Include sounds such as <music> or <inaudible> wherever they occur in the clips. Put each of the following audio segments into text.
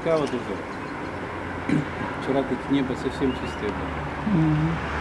облачка вот уже. <clears throat> Вчера тут небо совсем чистое было. Mm -hmm.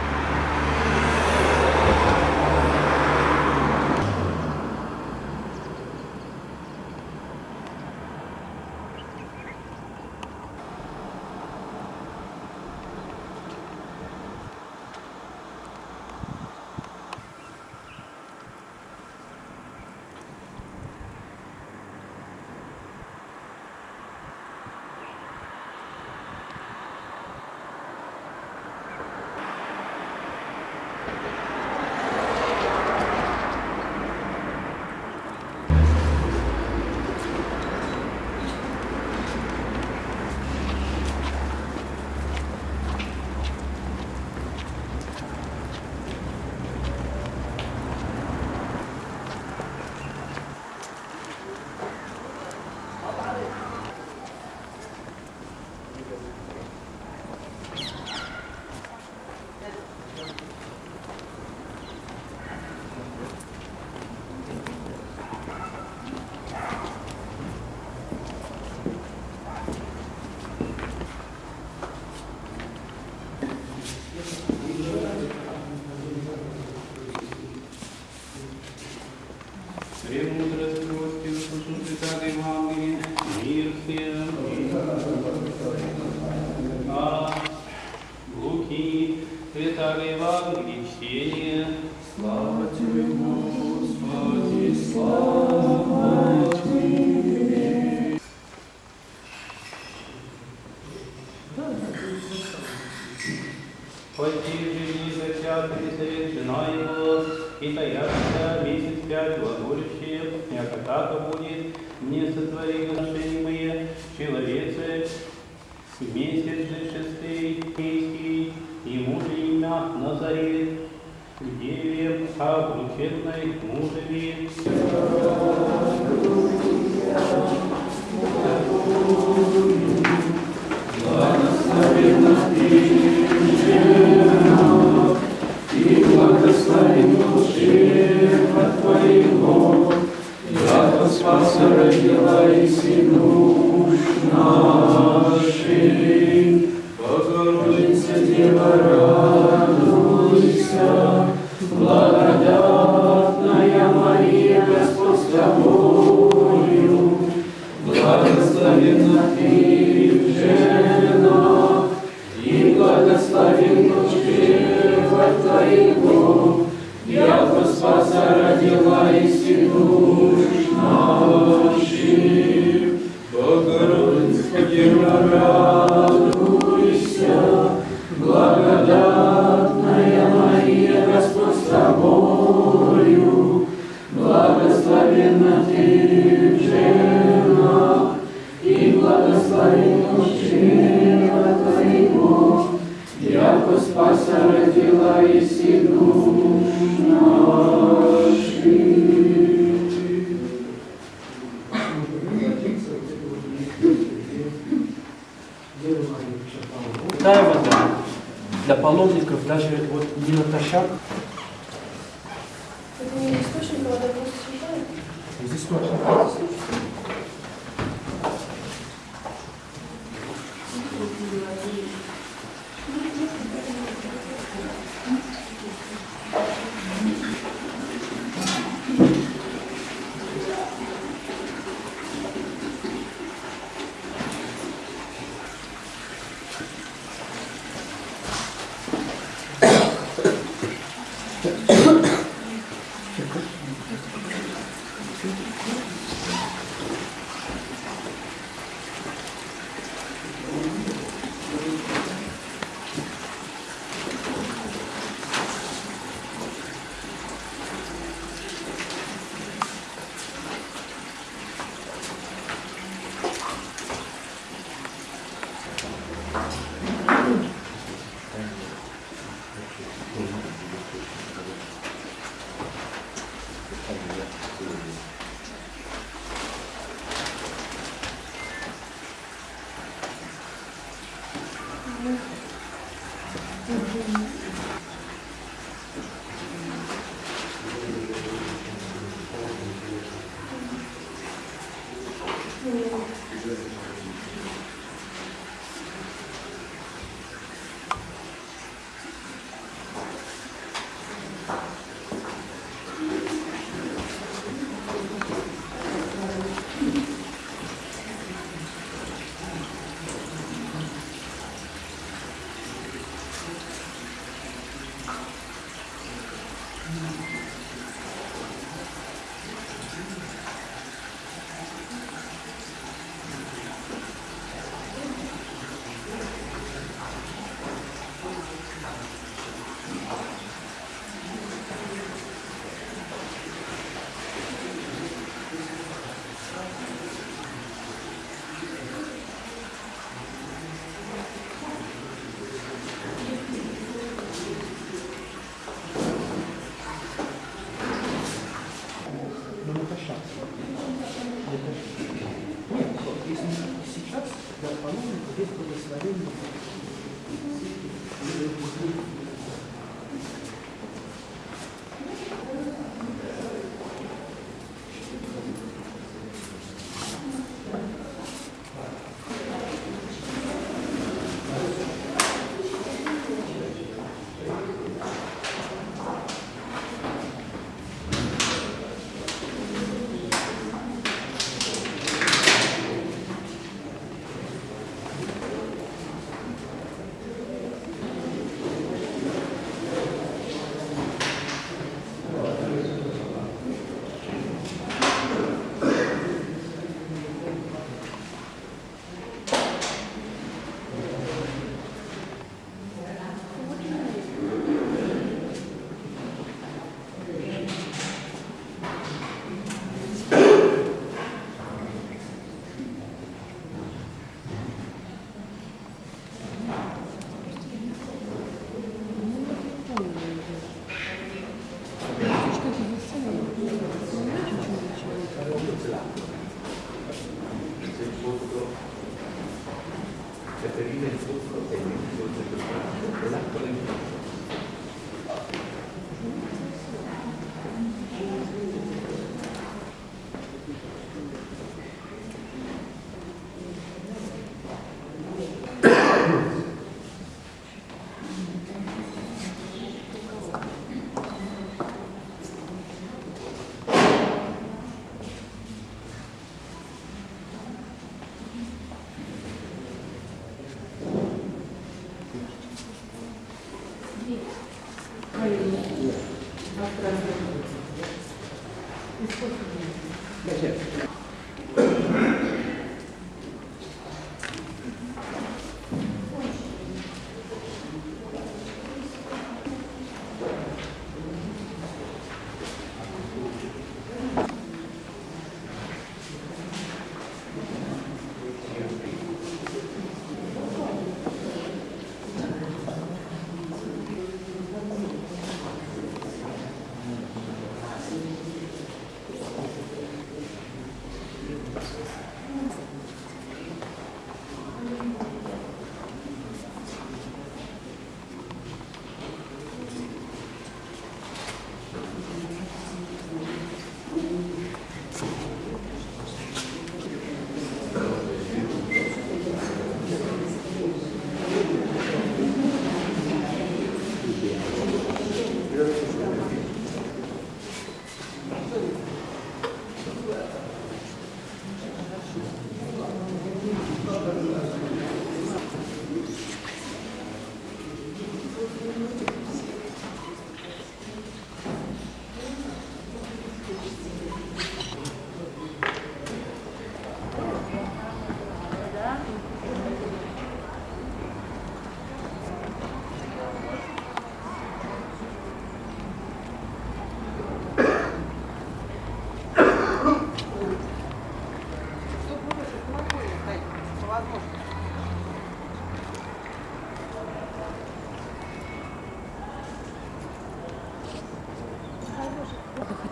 Спаса родила и сыну наших, Богородица Дева Рая.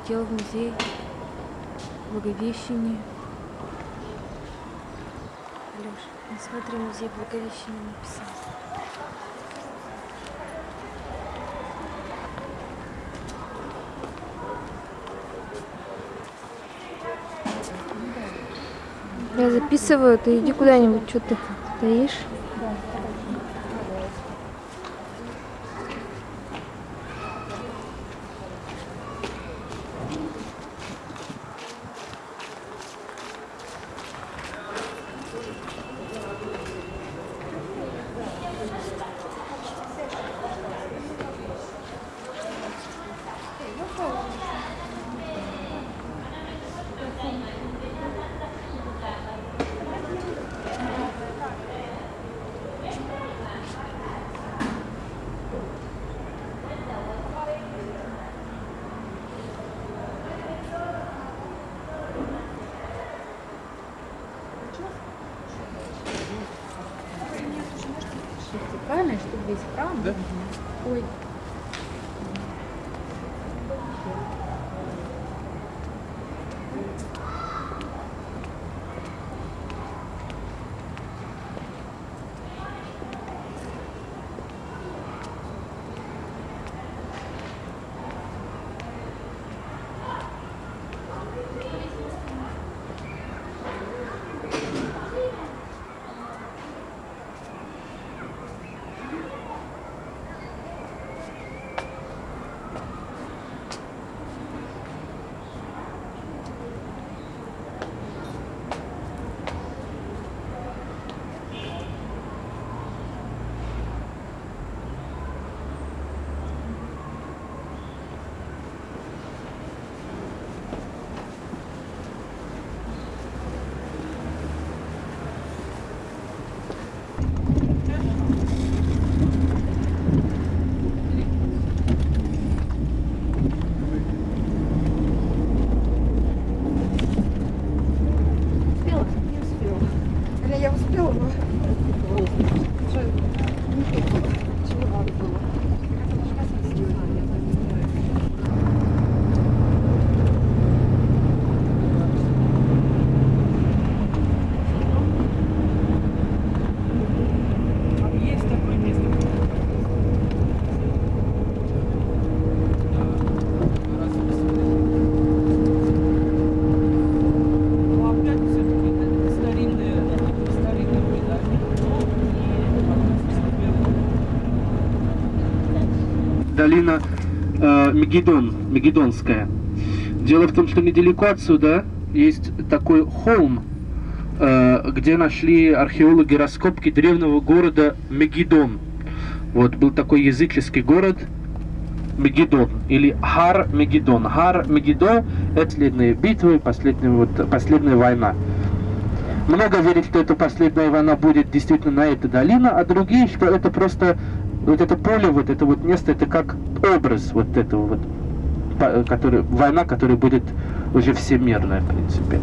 Хотела в музей Благовещения. Алеш, ну смотри, музей Благовещения написал. Я записываю, ты иди куда-нибудь, что ты стоишь? Долина э, Мегидон, Мегидонская. Дело в том, что недалеко отсюда есть такой холм, э, где нашли археологи раскопки древнего города Мегидон. Вот был такой языческий город Мегидон или Хар Мегидон. Хар Мегидон – это последние битвы, последняя, вот, последняя война. Много верят, что эта последняя война будет действительно на этой долине, а другие, что это просто вот это поле, вот это вот место, это как образ вот этого вот, который, война, которая будет уже всемирная, в принципе.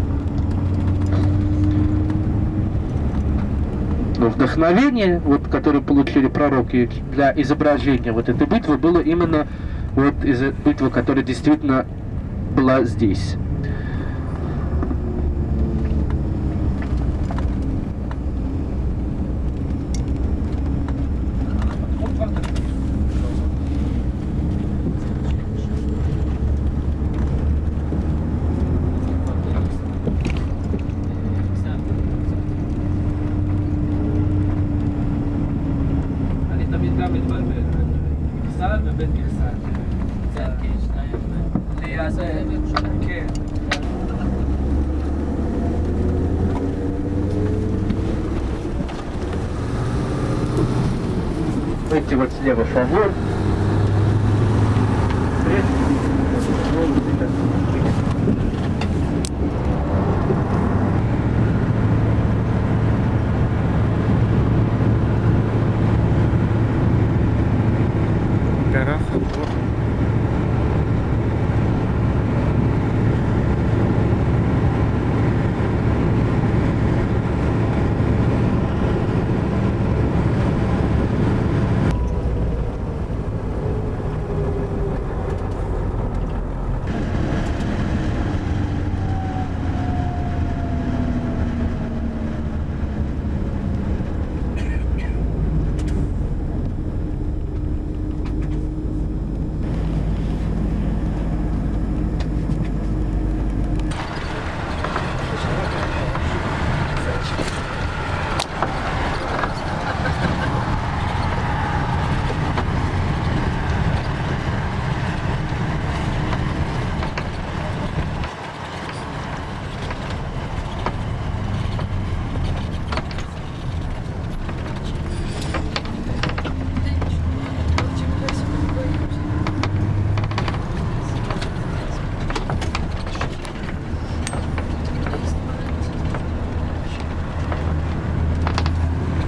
Но вдохновение, вот, которое получили пророки для изображения вот этой битвы, было именно вот из битвы, которая действительно была здесь.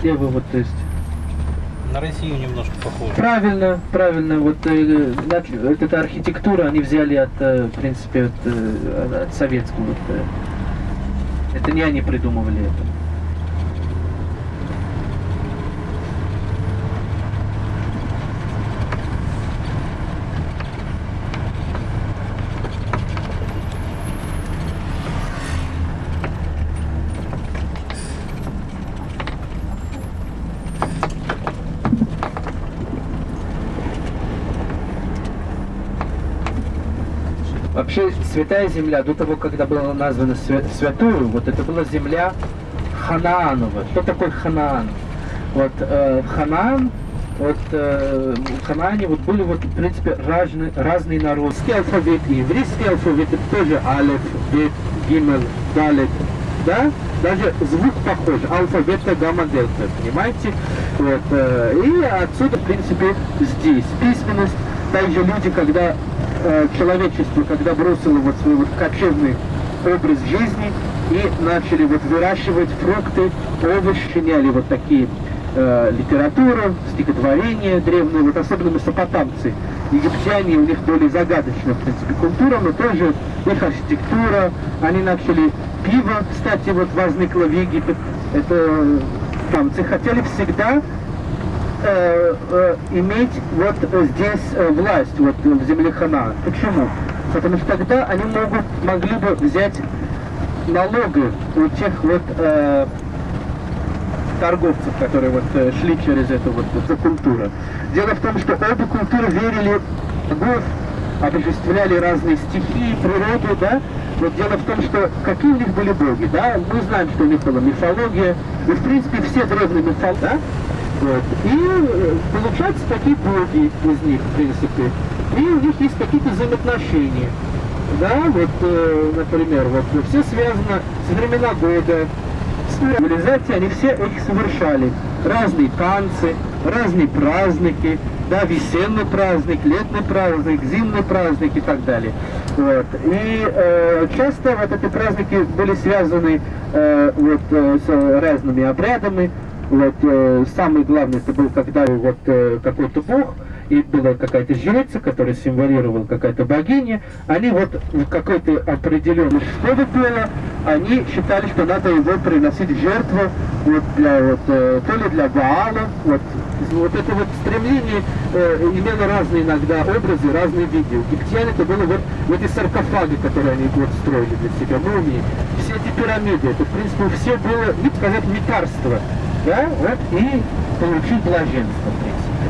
Слева вот, то есть На Россию немножко похоже. Правильно, правильно. Вот э, от- вот эта архитектура они взяли от, э, в принципе, от, э, от советского. вот, э. Это не они придумывали это. Вообще, святая земля, до того, когда была названа свя- святую, вот это была земля Ханаанова. Что такое Ханаан? Вот э, Ханаан, вот э, в Ханаане вот были вот, в принципе, разные, разные народы. Алфавит и еврейский алфавит, это тоже Алеф, Бет, Гимел, Далет, да? Даже звук похож, алфавита гамма дельта, понимаете? Вот, э, и отсюда, в принципе, здесь письменность, также люди, когда э, человечество, когда бросило вот свой вот кочевный образ жизни и начали вот выращивать фрукты, овощи, меняли вот такие э, литературу, стихотворения древние, вот особенно месопотамцы, египтяне, у них более загадочная, в принципе, культура, но тоже их архитектура, они начали пиво, кстати, вот возникло в Египет, это тамцы хотели всегда э, э, иметь вот э, здесь э, власть, вот в земле Хана. Почему? Потому что тогда они могут, могли бы взять налоги у тех вот э, торговцев, которые вот э, шли через эту вот эту культуру. Дело в том, что обе культуры верили в богов, обожествляли разные стихии, природу, да. Вот дело в том, что какие у них были боги, да, мы знаем, что у них была мифология, и в принципе все древние мифологии, да, Вот. И э, получаются такие боги из них, в принципе. И у них есть какие-то взаимоотношения. Да, вот, э, например, вот все связано с времена года, с цивилизацией, они все их совершали. Разные танцы, разные праздники, да, весенний праздник, летний праздник, зимний праздник и так далее. Вот. И э, часто вот эти праздники были связаны э, вот, э, с разными обрядами. Вот, э, самый главный это был, когда вот э, какой-то бог, и была какая-то жрица, которая символировала какая-то богиня, они вот в какой-то определенной школе было, они считали, что надо его приносить в жертву вот для вот, э, то ли для Ваала, вот, вот это вот стремление э, имело разные иногда образы, разные виды. У египтян это было вот, вот эти саркофаги, которые они вот строили для себя, мумии, все эти пирамиды, это в принципе все было, не сказать, лекарство, да, вот, и получить блаженство, в принципе.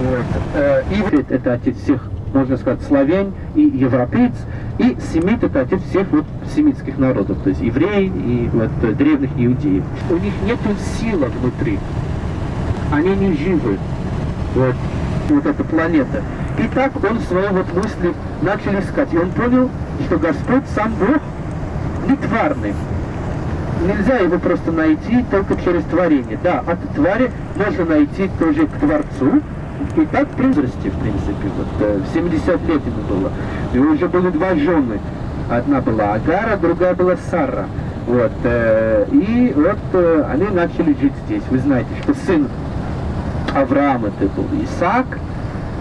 Вот. Э, Иврит это отец всех, можно сказать, славян и европеец, и семит это отец всех вот семитских народов, то есть евреи и вот э, древних иудеев. У них нет силы внутри, они не живы, вот, вот эта планета. И так он свои вот мысли начал искать, и он понял, что Господь сам Бог не тварный. Нельзя его просто найти только через творение. Да, от твари можно найти тоже к Творцу, и так при возрасте, в принципе, вот э, в 70 лет ему было. И уже были два жены. Одна была Агара, другая была Сара. Вот, э, и вот э, они начали жить здесь. Вы знаете, что сын Авраама это был Исаак,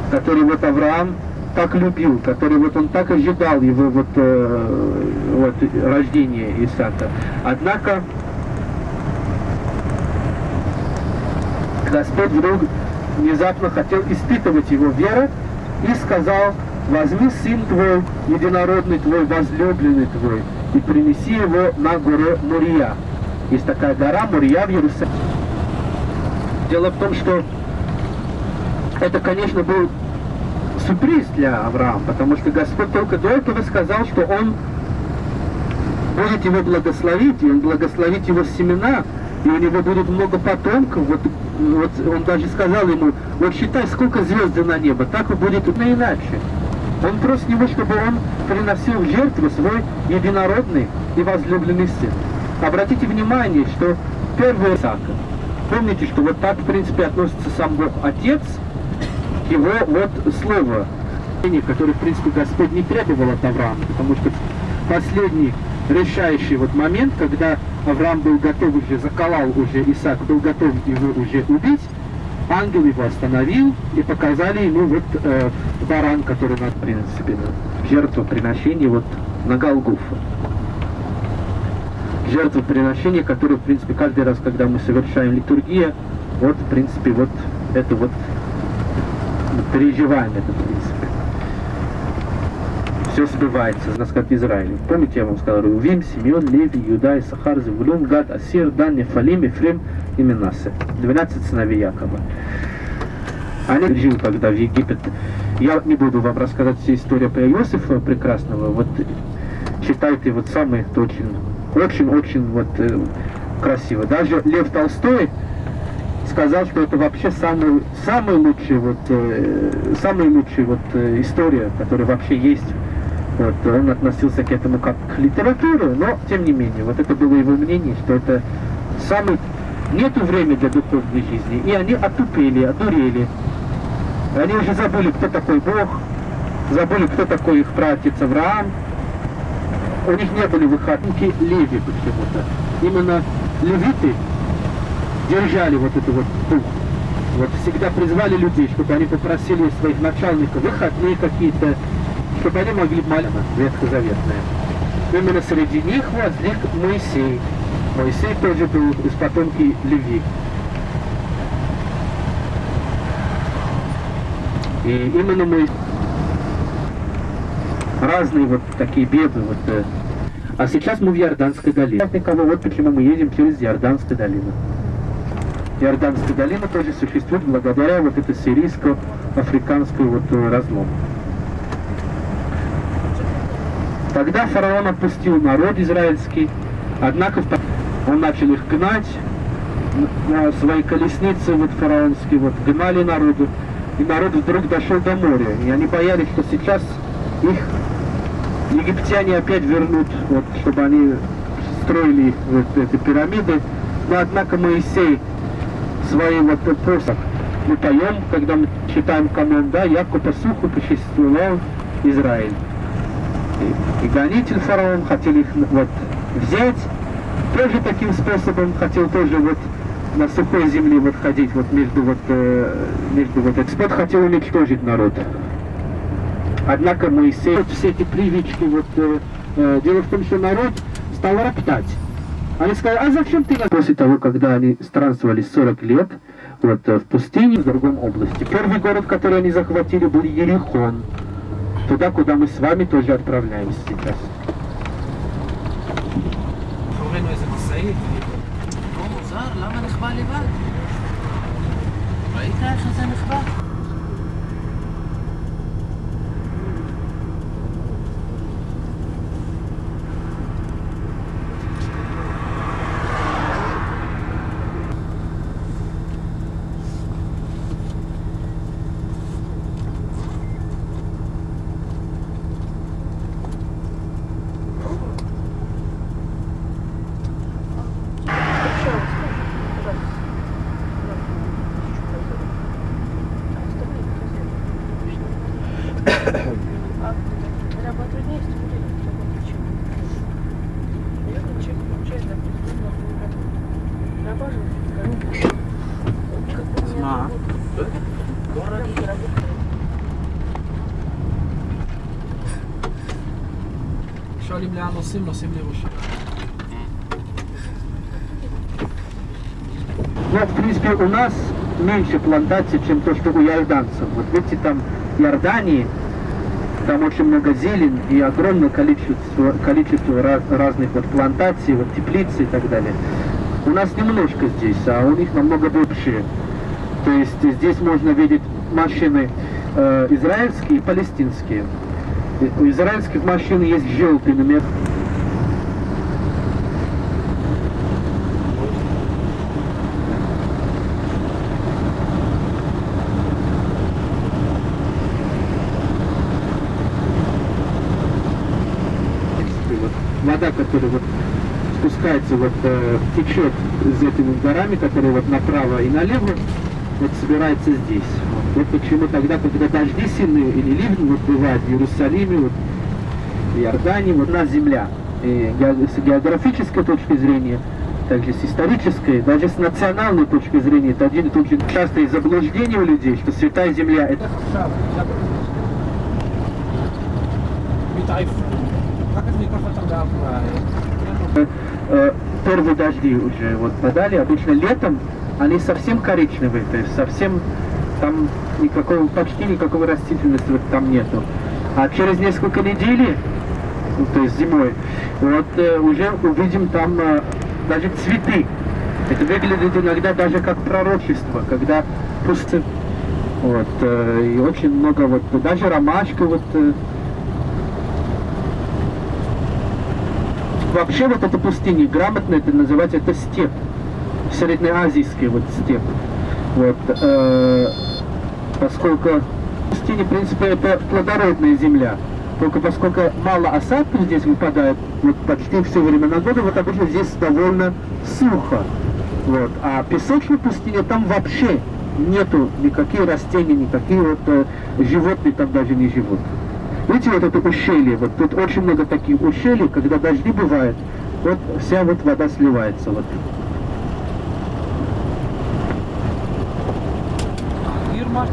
который вот Авраам так любил, который вот он так ожидал его вот, э, вот рождения Исаака. Однако Господь вдруг внезапно хотел испытывать его веру и сказал, возьми сын твой, единородный твой, возлюбленный твой, и принеси его на гору Мурия. Есть такая гора Мурия в Иерусалиме. Дело в том, что это, конечно, был сюрприз для Авраама, потому что Господь только до этого сказал, что Он будет его благословить, и Он благословит его семена, и у него будет много потомков. Вот, вот он даже сказал ему, вот считай, сколько звезд на небо, так и будет и иначе. Он просит него, чтобы он приносил в жертву свой единородный и возлюбленный сын. Обратите внимание, что первый Исаака, помните, что вот так, в принципе, относится сам Бог Отец, его вот слово, которое, в принципе, Господь не требовал от Авраама, потому что последний решающий вот момент, когда Авраам был готов уже, заколал уже Исаак, был готов его уже убить, ангел его остановил и показали ему вот э, баран, который надо, принципе, на жертвоприношение вот на Голгофу. Жертвоприношение, которое, в принципе, каждый раз, когда мы совершаем литургия, вот, в принципе, вот это вот переживаем это, в принципе все сбывается, нас как Израиль. Помните, я вам сказал, Рувим, Симеон, Леви, Юда, Сахар, Завулун, Гад, Асир, Дан, Нефалим, Ефрем и Минасе. 12 сыновей Якова. Они жили когда в Египет. Я не буду вам рассказать всю историю про Иосифа прекрасного. Вот читайте вот самый очень, очень-очень вот э, красиво. Даже Лев Толстой сказал, что это вообще самый, самый лучший вот, э, самая лучшая вот э, история, которая вообще есть вот, он относился к этому как к литературе, но тем не менее, вот это было его мнение, что это самый... Нету времени для духовной жизни, и они отупели, одурели. Они уже забыли, кто такой Бог, забыли, кто такой их братец Авраам. У них не были выходники Леви почему-то. Именно левиты держали вот это вот дух. Вот всегда призвали людей, чтобы они попросили своих начальников выходные какие-то, чтобы они могли молиться ветхозаветное. Именно среди них возник Моисей. Моисей тоже был из потомки Леви. И именно мы разные вот такие беды. Вот, э. а сейчас мы в Иорданской долине. Никого, вот почему мы едем через Иорданскую долину. Иорданская долина тоже существует благодаря вот этой сирийско-африканской вот э, разлому. Тогда фараон отпустил народ израильский, однако он начал их гнать, на свои колесницы вот фараонские, вот гнали народу, и народ вдруг дошел до моря, и они боялись, что сейчас их египтяне опять вернут, вот, чтобы они строили вот эти пирамиды, но однако Моисей своим вот посох мы поем, когда мы читаем канон, да, по суху посчастливал Израиль. И, и гонитель фараон хотел их вот взять, тоже таким способом хотел тоже вот на сухой земле вот ходить вот между вот э, между вот Господь хотел уничтожить народ. Однако Моисей вот все эти привычки вот э, э, дело в том, что народ стал роптать. Они сказали, а зачем ты нас?» После того, когда они странствовали 40 лет вот э, в пустыне в другом области. Первый город, который они захватили, был Ерихон. Туда, куда мы с вами тоже отправляемся сейчас. מאחורינו איזה משאית. לא מוזר, למה נחבא לבד? ראית איך זה נחבא? שואלים לאן נוסעים, נוסעים לירושלים. Ну, в принципе, у нас меньше плантаций, чем то, что у иорданцев. Вот видите, там в Иордании, там очень много зелень и огромное количество, количество ra- разных вот плантаций, вот теплицы и так далее. У нас немножко здесь, а у них намного больше. То есть здесь можно видеть машины э, израильские и палестинские. И У израильских машин есть желтый номер. Течет из этими горами, которые вот направо и налево, вот собирается здесь. Вот, почему тогда, когда дожди сильные или ливни вот бывают в Иерусалиме, вот, в Иордании, вот у нас земля. И с географической точки зрения, также с исторической, даже с национальной точки зрения, это один и тот же частое заблуждение у людей, что Святая Земля это первые дожди уже вот подали. Обычно летом они совсем коричневые, то есть совсем там никакого, почти никакого растительности там нету. А через несколько недель, ну, то есть зимой, вот э, уже увидим там э, даже цветы. Это выглядит иногда даже как пророчество, когда пусты. Вот, э, и очень много, вот, даже ромашка, вот, э, Вообще вот эта пустыня, грамотно это называть, это степь. Среднеазийский вот степь. Вот, э, поскольку пустыня, в принципе, это плодородная земля. Только поскольку мало осадков здесь выпадает, вот почти все время на году, вот обычно здесь довольно сухо. Вот. А песочная пустыня там вообще нету никаких растений, никакие вот э, животные там даже не живут. Видите, вот это ущелье, вот тут очень много таких ущелий, когда дожди бывают, вот вся вот вода сливается. Вот. Ирма.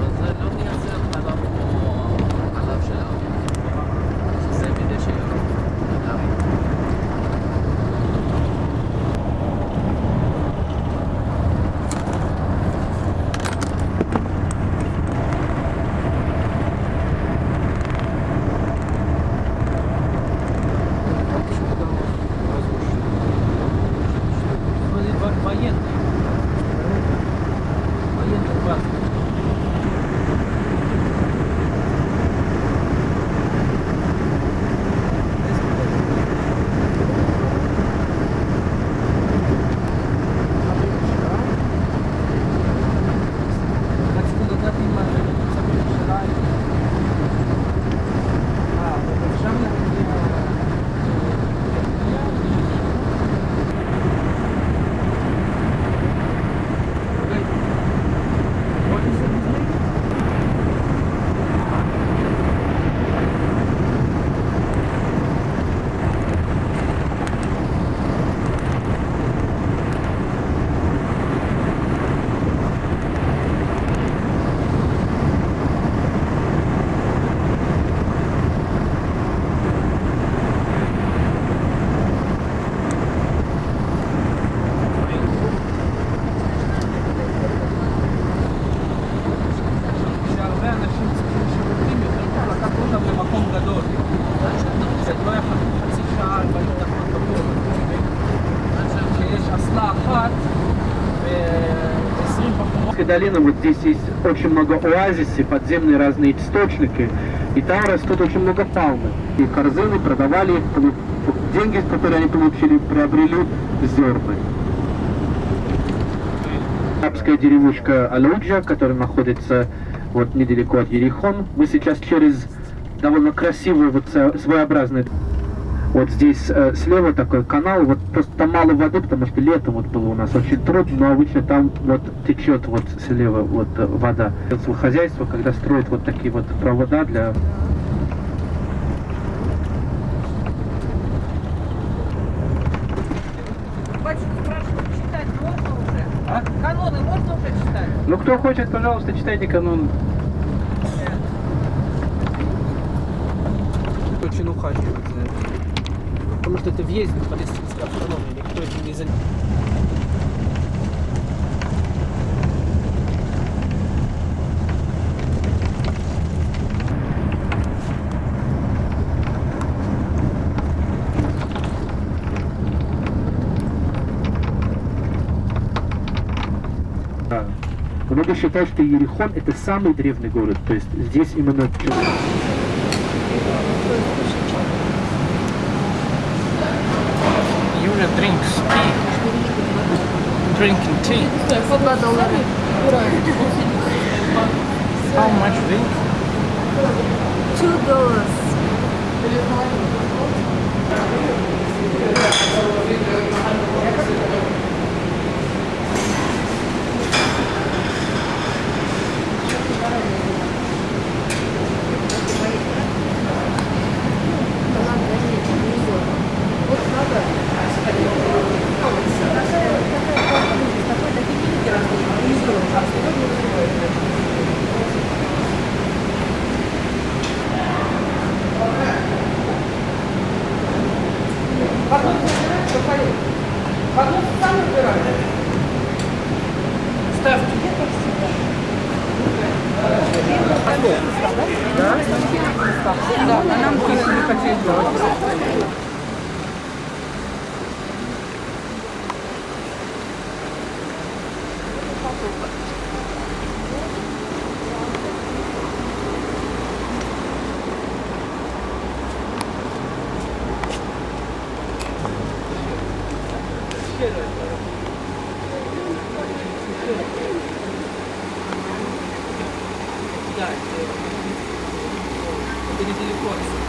Долина, вот здесь есть очень много оазисов, подземные разные источники, и там растут очень много палмы. И корзины продавали их, деньги, которые они получили, приобрели зерны. Арабская деревушка Алуджа, которая находится вот недалеко от Ерихон. Мы сейчас через довольно красивый, вот своеобразный вот здесь э, слева такой канал, вот просто там мало воды, потому что летом вот было у нас очень трудно, но обычно там вот течет вот слева вот э, вода. Сельское хозяйство, когда строят вот такие вот провода для Батюшка спрашивает, читать можно уже? Каноны можно уже читать? Ну, кто хочет, пожалуйста, читайте канон. Очень этим. Потому что это въезд в палестинской автономии, никто этим не занимается. Много считают, что Ерихон это самый древний город, то есть здесь именно Drinks, tea. Drinking tea. How much drink? Two dollars. Thank you. Да, а нам тоже не хотели Да, это, это недалеко отсюда.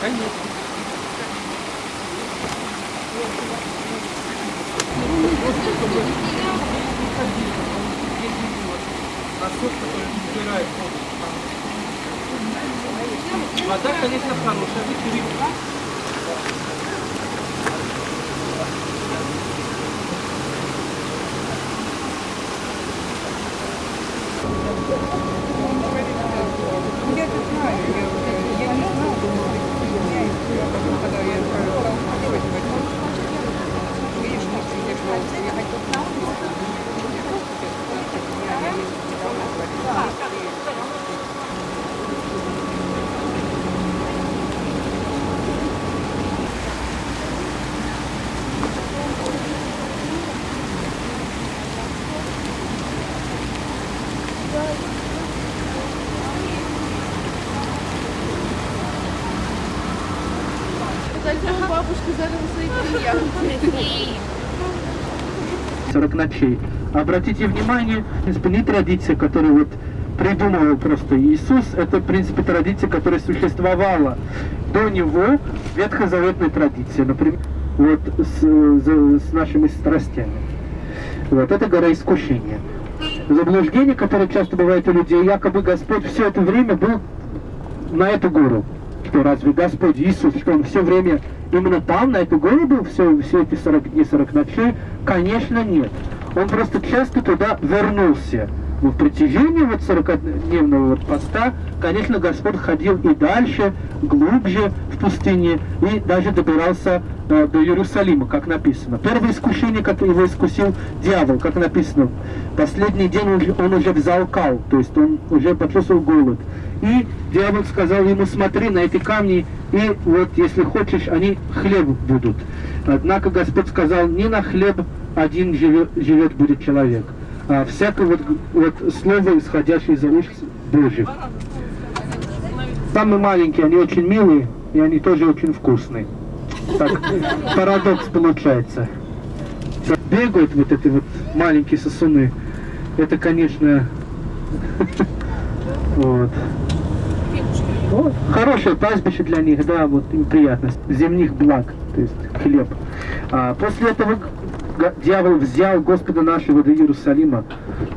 Конечно. Насос, который убирает воду. Вода, конечно, хорошая, вы перебьете. Я это знаю, я, я не знала, я когда я стала уходить, видишь, что я что я хотела на улицу. Зачем бабушка зарыла свои клиенты? 40 ночей. Обратите внимание, в принципе, не традиция, которую вот придумывал просто Иисус, это, в принципе, традиция, которая существовала до него, ветхозаветная традиция, например, вот с, за- с нашими страстями. Вот, это гора искушения. Заблуждение, которое часто бывает у людей, якобы Господь все это время был на эту гору. Что разве Господь Иисус, что Он все время именно там, на эту гору был, все, все эти 40 дней, 40 ночей? Конечно, нет. Он просто часто туда вернулся. Но в протяжении вот 40-дневного вот поста, конечно, Господь ходил и дальше, глубже в пустыне, и даже добирался э, до Иерусалима, как написано. Первое искушение, как его искусил дьявол, как написано. Последний день он, уже- он уже взял кал, то есть он уже почувствовал голод. И дьявол сказал ему, смотри на эти камни, и вот если хочешь, они хлеб будут. Однако Господь сказал, не на хлеб один живет, живет будет человек, а всякое вот, вот слово, исходящее из уст Божьих. Самые маленькие, они очень милые, и они тоже очень вкусные. Так, <laughs> парадокс получается. Бегают вот эти вот маленькие сосуны. Это, конечно, <laughs> вот. Вот. Хорошее пастбище для них, да, вот им приятно. Земных благ, то есть хлеб. А после этого дьявол взял Господа нашего до Иерусалима,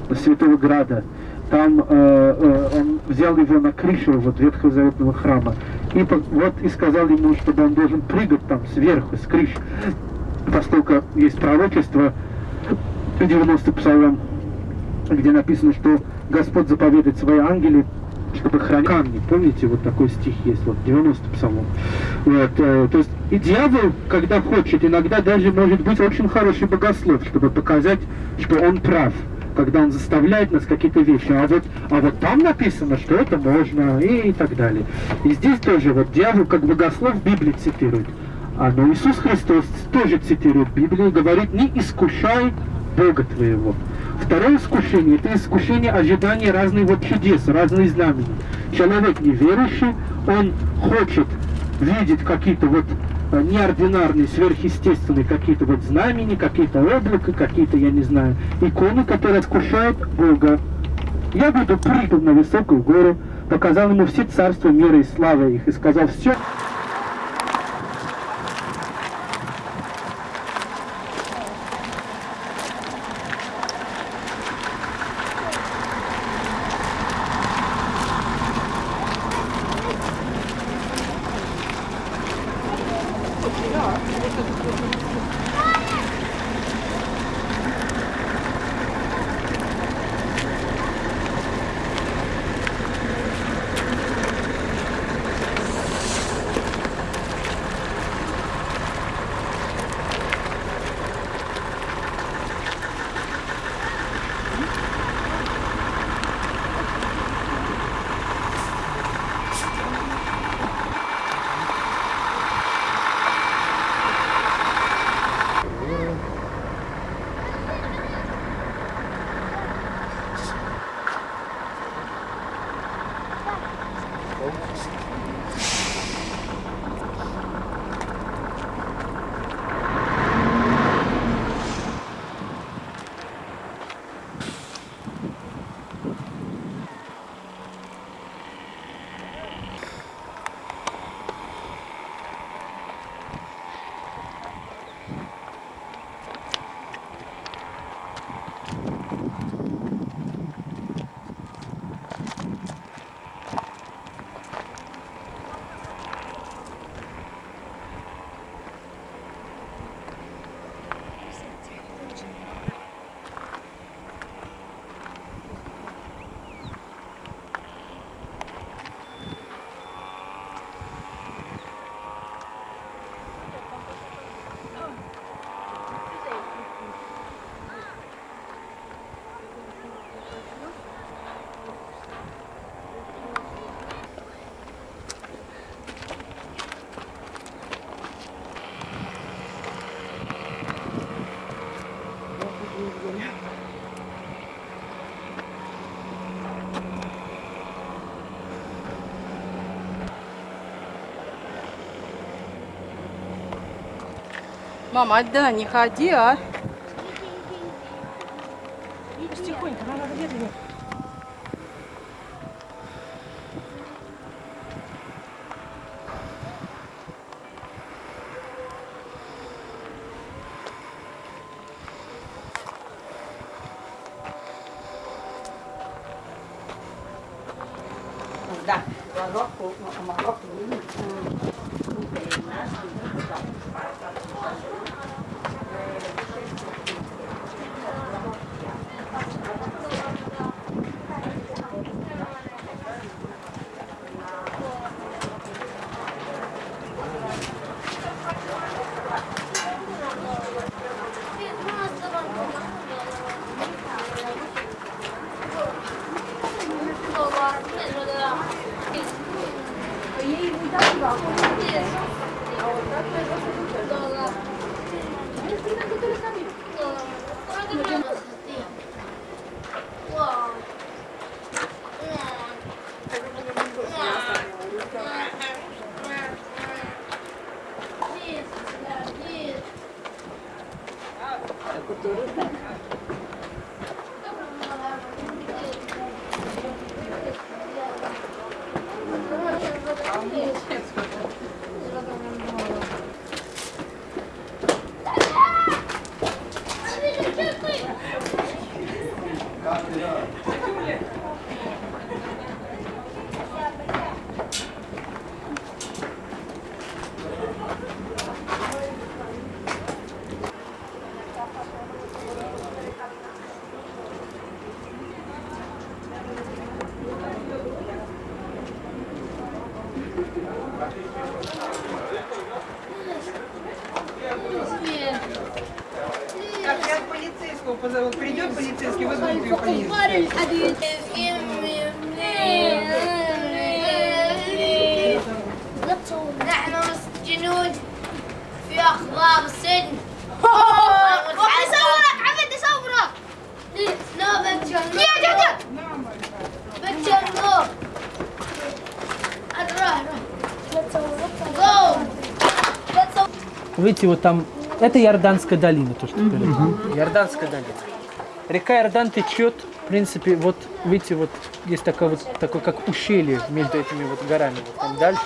до Святого Града. Там э, э, он взял его на крышу вот Ветхозаветного храма. И вот и сказал ему, чтобы он должен прыгать там сверху, с крыши. Поскольку есть пророчество, 90 псалом, где написано, что Господь заповедует свои ангелы, чтобы хранить камни. Помните, вот такой стих есть, вот 90 псалом. Вот, э, то есть и дьявол, когда хочет, иногда даже может быть очень хороший богослов, чтобы показать, что он прав когда он заставляет нас какие-то вещи, а вот, а вот там написано, что это можно, и, и так далее. И здесь тоже вот дьявол как богослов в Библии цитирует. А но Иисус Христос тоже цитирует Библию и говорит, не искушай Бога твоего. Второе искушение, это искушение ожидания разных вот чудес, разных знамений. Человек неверующий, он хочет видеть какие-то вот э, неординарные, сверхъестественные какие-то вот знамения, какие-то облака, какие-то, я не знаю, иконы, которые искушают Бога. Я буду прыгнул на высокую гору, показал ему все царства мира и славы их, и сказал, все, Мама, отда, не ходи, а. Видите, вот там, это Иорданская долина, то, что впереди. Иорданская долина. Река Иордан течет, в принципе, вот, видите, вот есть такое вот, такое как ушелье между этими вот горами, вот там дальше.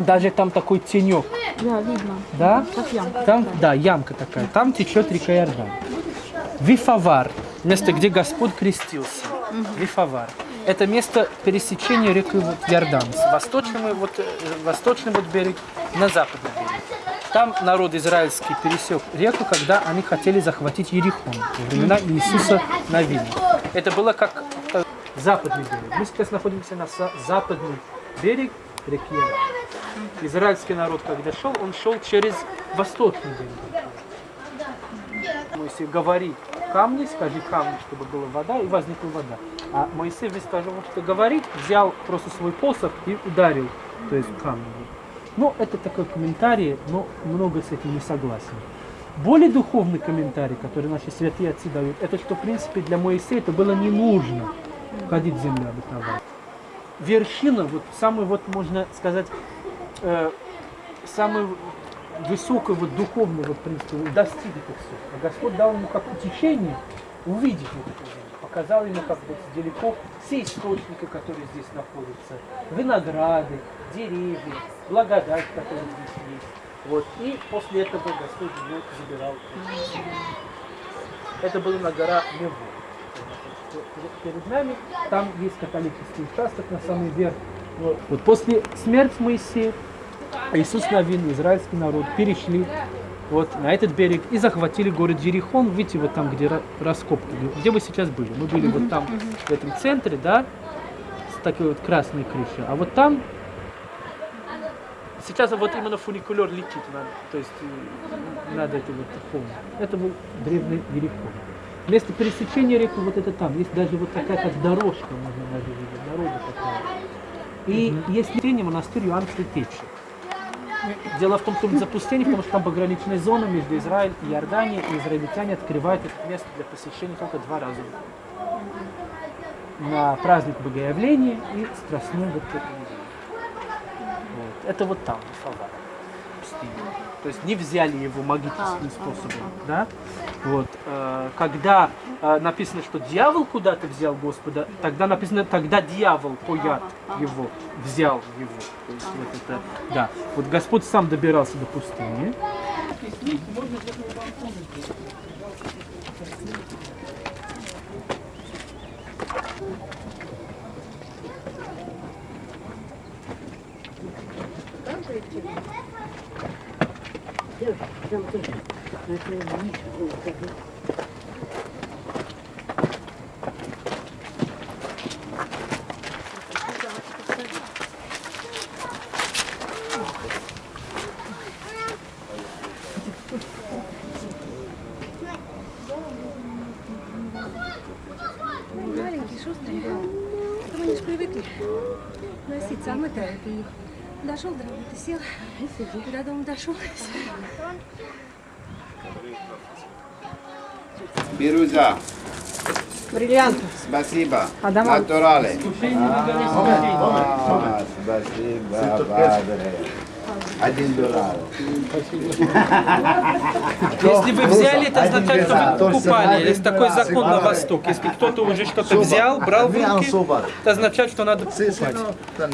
Даже там такой тенек. Да, видно. Да? Как ямка. Там, да, ямка такая. Там течет река Иордан. Вифавар, место, где Господь крестился. Вифавар. Это место пересечения реки вот Иордан. С восточного вот, э, восточный вот берег на западный берег. Там народ израильский пересек реку, когда они хотели захватить Ерихон во времена Иисуса Навина. Это было как западный берег. Мы сейчас находимся на западный берег реки. Израильский народ, когда шел, он шел через восточный берег. Моисей говорит, камни, скажи камни, чтобы была вода, и возникла вода. А Моисей вместо того, что говорит, взял просто свой посох и ударил, то есть камни. Ну, это такой комментарий, но много с этим не согласен. Более духовный комментарий, который наши святые отцы дают, это что, в принципе, для Моисея это было не нужно входить в землю обетованную. Вершина, вот самый, вот можно сказать, э, самый высокой вот духовной вот, в принципе, достиг это все. А Господь дал ему как утешение увидеть землю. Показал ему как бы далеко все источники, которые здесь находятся. Винограды, деревья, благодать, которая здесь есть. Вот. И после этого Господь его забирал. Это было на гора Лево. Перед нами там есть католический участок на самый верх. Вот. вот после смерти Моисея Иисус Навин, израильский народ, перешли вот на этот берег и захватили город Ерихон. Видите, вот там, где ра- раскопки, где вы сейчас были. Мы были вот там, в этом центре, да, с такой вот красной крышей. А вот там сейчас вот именно фуникулер летит, над, то есть э, над этой вот холмом. Это был древний Ерихон. Место пересечения реки вот это там. Есть даже вот такая как дорожка, можно даже видеть, дорога такая. И есть линия монастырь Иоанн Предтечи. Дело в том, что запустение, потому что там пограничная зона между Израилем и Иорданией, и израильтяне открывают это место для посещения только два раза. На праздник Богоявления и Страстную вот. Вот. Это вот там, пустыне. То есть не взяли его магическим способом, да? Вот. э, Когда э, написано, что дьявол куда-то взял Господа, тогда написано, тогда дьявол по яд его взял его. То есть вот это, да. Вот Господь сам добирался до пустыни. Маленький, шустрый. Потом они же привыкли носиться, а мы-то дошел до работы, сел, до дома дошел. Пируза. Бриллиант. Спасибо. Адаман. Натурали. А, Спасибо, падре. Один доллар. Если вы взяли, это означает, что вы покупали. Есть такой закон на Восток. Если кто-то уже что-то взял, брал в руки, это означает, что надо покупать.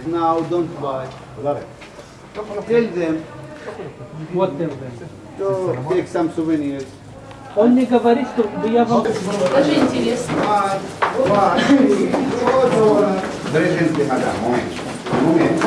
Now don't buy. Tell them Вот это. to take some souvenirs. Он мне говорит, что я вам... Даже интересно. Брежинский мадам, момент. Момент.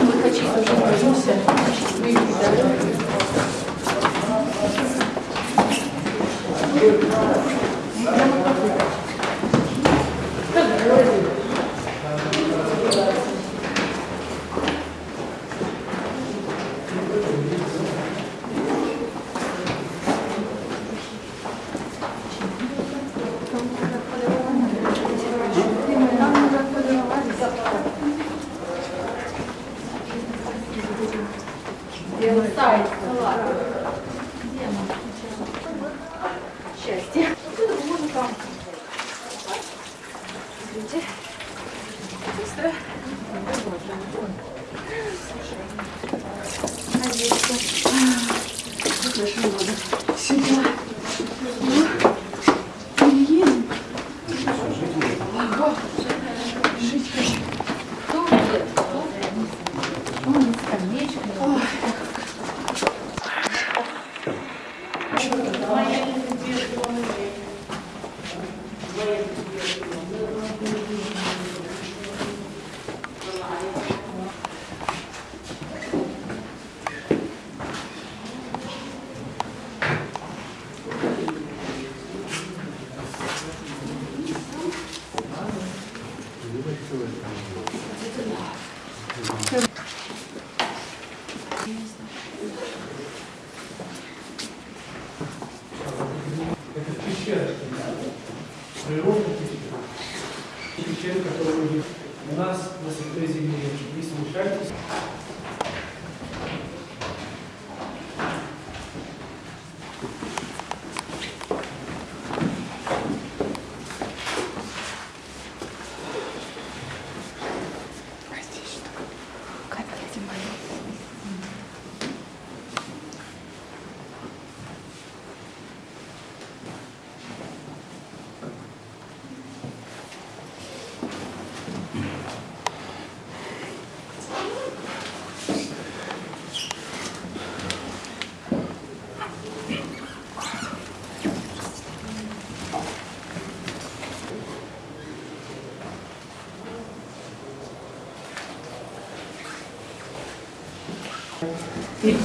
Пещера, которая у нас на Святой Земле. Не смущайтесь.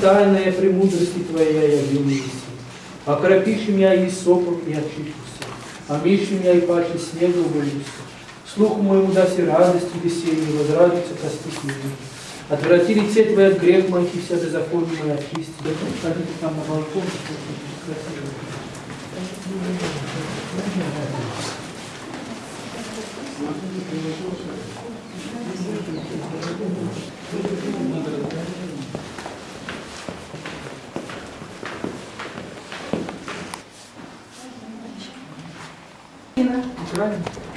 Тайная премудрости Твоя явил Иисус. Окропишь меня и сопом и очищуся, омишь меня и паче снегу боюся. Слуху моему даси радость и веселье, возрадуется прости меня. Отврати лице Твое от грех моих и все беззаконие мои очисти. Да ходите там на балкон, красиво. Правильно? И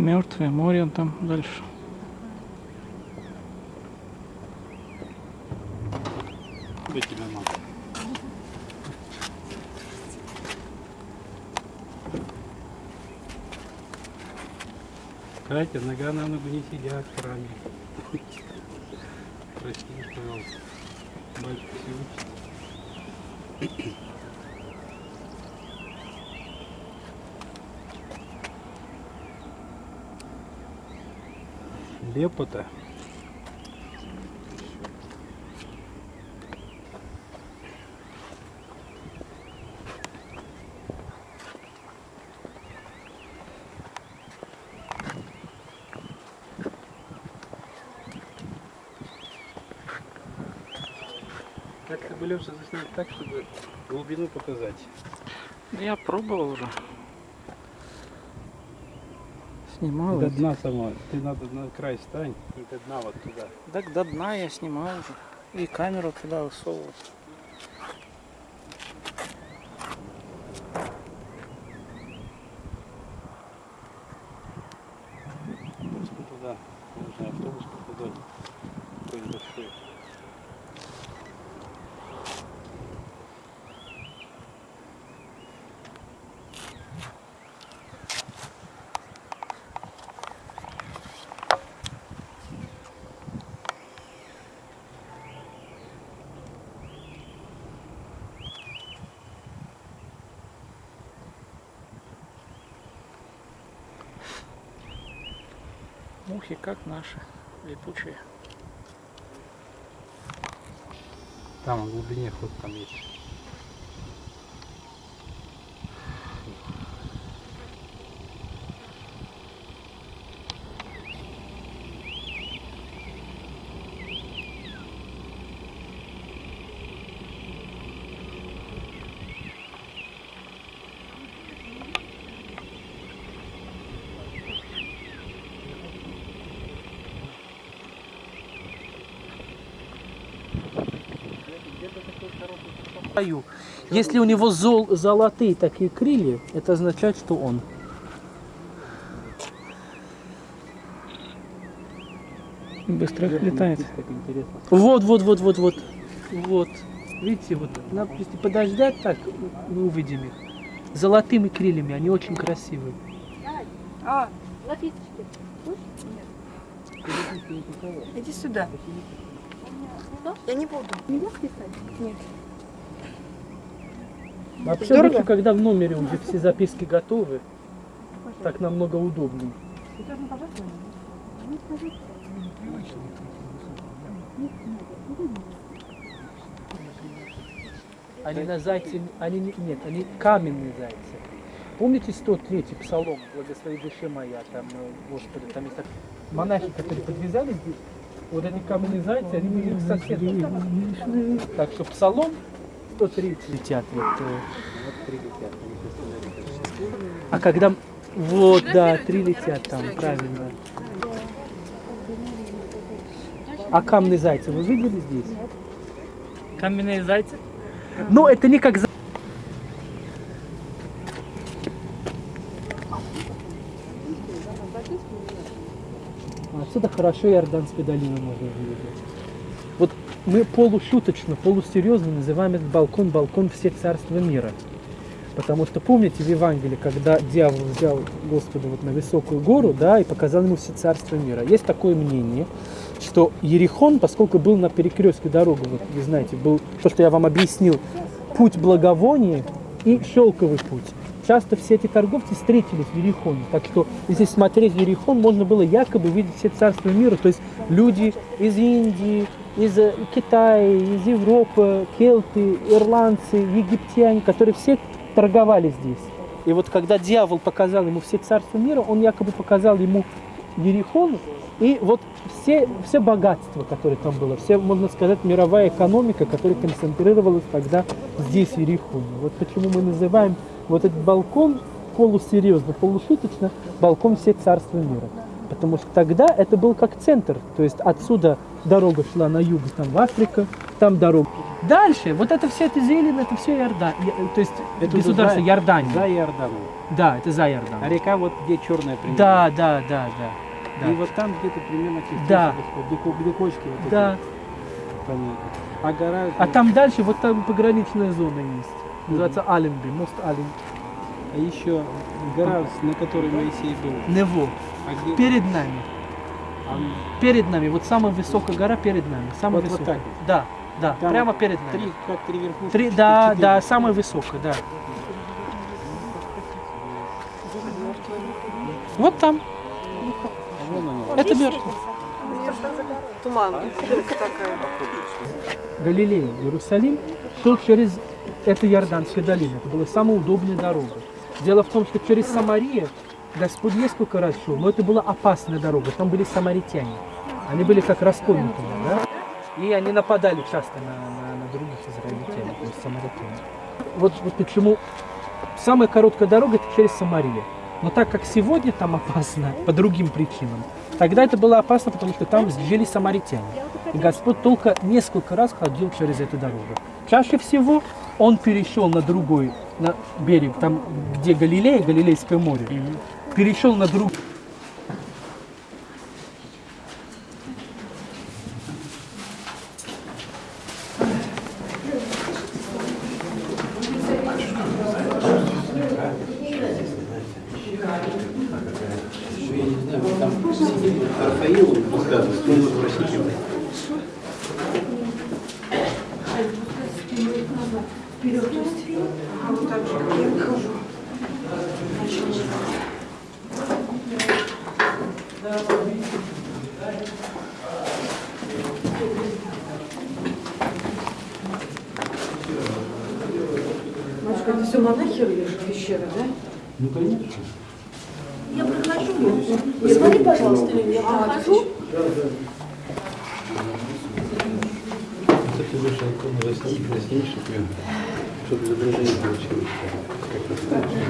Мертвое море он там дальше. Где тебя мама? Катя, нога на ногу не сидят в храме. Прости, пожалуйста. Батюшка все учит. Лепота. Как ты бы, Леша, заснять так, чтобы глубину показать? Я пробовал уже. Снимал. До дна сама. Ты надо на край стань и до дна вот туда. Так до дна я снимал уже. И камеру туда высовывал. Просто туда. Нужно автобус подать. Какой большой. Мухи как наши, летучие. Там в глубине ход там есть. Если у него зол, золотые такие крылья, это означает, что он. Быстро летает. Вот, вот, вот, вот, вот. Вот. Видите, вот надо если подождать так, мы увидим их. Золотыми крыльями, они очень красивые. А, Лапиточки. иди сюда. Я не буду. Нет. Вообще Дорого? лучше, когда в номере уже все записки готовы. Так намного удобнее. Они на зайце, они не- нет, они каменные зайцы. Помните 103-й псалом «Благослови душе моя», там, э, Господи, там есть так, монахи, которые подвязали здесь, вот эти каменные зайцы, они были их соседи. Так что псалом 103 летят. Вот, э. А когда... Вот, да, три летят там, правильно. А каменные зайцы вы видели здесь? Каменные зайцы? Ну, это не как... Отсюда хорошо Иорданскую долину можно увидеть. Мы полушуточно, полусерьезно называем этот балкон балкон всех царства мира. Потому что помните в Евангелии, когда дьявол взял Господа вот на высокую гору, да, и показал ему все царства мира. Есть такое мнение, что Ерихон, поскольку был на перекрестке дорогы, вот вы знаете, был то, что я вам объяснил, путь благовония и шелковый путь. Часто все эти торговцы встретились в Ерихоне. Так что, если смотреть в Ерихон, можно было якобы видеть все царства мира. То есть люди из Индии, из э, Китая, из Европы, келты, ирландцы, египтяне, которые все торговали здесь. И вот когда дьявол показал ему все царства мира, он якобы показал ему Ерихон и вот все, все богатство, которое там было, все, можно сказать, мировая экономика, которая концентрировалась тогда здесь, в Ерихоне. Вот почему мы называем вот этот балкон полусерьезно, полушуточно балкон всех царства мира. Потому что тогда это был как центр. То есть отсюда дорога шла на юг, там в Африку, там дорога. Дальше, вот это все это зелень, это все Иордан. Я- То есть Это государство за- Иордания. За Иорданом. Да, это за Иордан. А река вот где черная примерно. Да, да, да, да. да. И вот там где-то примерно Да. Где, где кочки вот эти. Да. Понятно. А гора... А там дальше, вот там пограничная зона есть. Называется Аленби, мост Аленби. А еще гора, на которой Моисей был. Нево. А где... Перед нами. А Перед нами. Вот самая высокая гора перед нами. Самая Вот- вот высокая. так вот? Да, да. Там прямо перед нами. Три, как три верхушки. Три, да, четыре. да, самая высокая, да. Вот там. Это Бершка. Туман. Галилея, Иерусалим, шел через эту Иорданскую долину. Это была самая удобная дорога. Дело в том, что через Самарию Господь несколько раз шел, но это была опасная дорога. Там были самаритяне. Они были как раскольники, да? И они нападали часто на, на- на других израильтян, то есть самаритян. Вот, вот почему самая короткая дорога это через Самарию. Но так как сегодня там опасно <laughs> по другим причинам, тогда это было опасно, потому что там жили самаритяне. И Господь только несколько раз ходил через эту дорогу. Чаще всего он перешел на другой на берег, там где Галилея, Галилейское море, перешел на другой. Я не знаю, вот там сидит вот Рафаил рассказывает, он вопросительный. Машка, это все монахи рыли пещеры, да? Ну, конечно. Я прохожу. Посмотри, пожалуйста, я прохожу. Кстати, лучше икону засни- заснешь, чтобы, чтобы изображение получилось. Как-то страшно.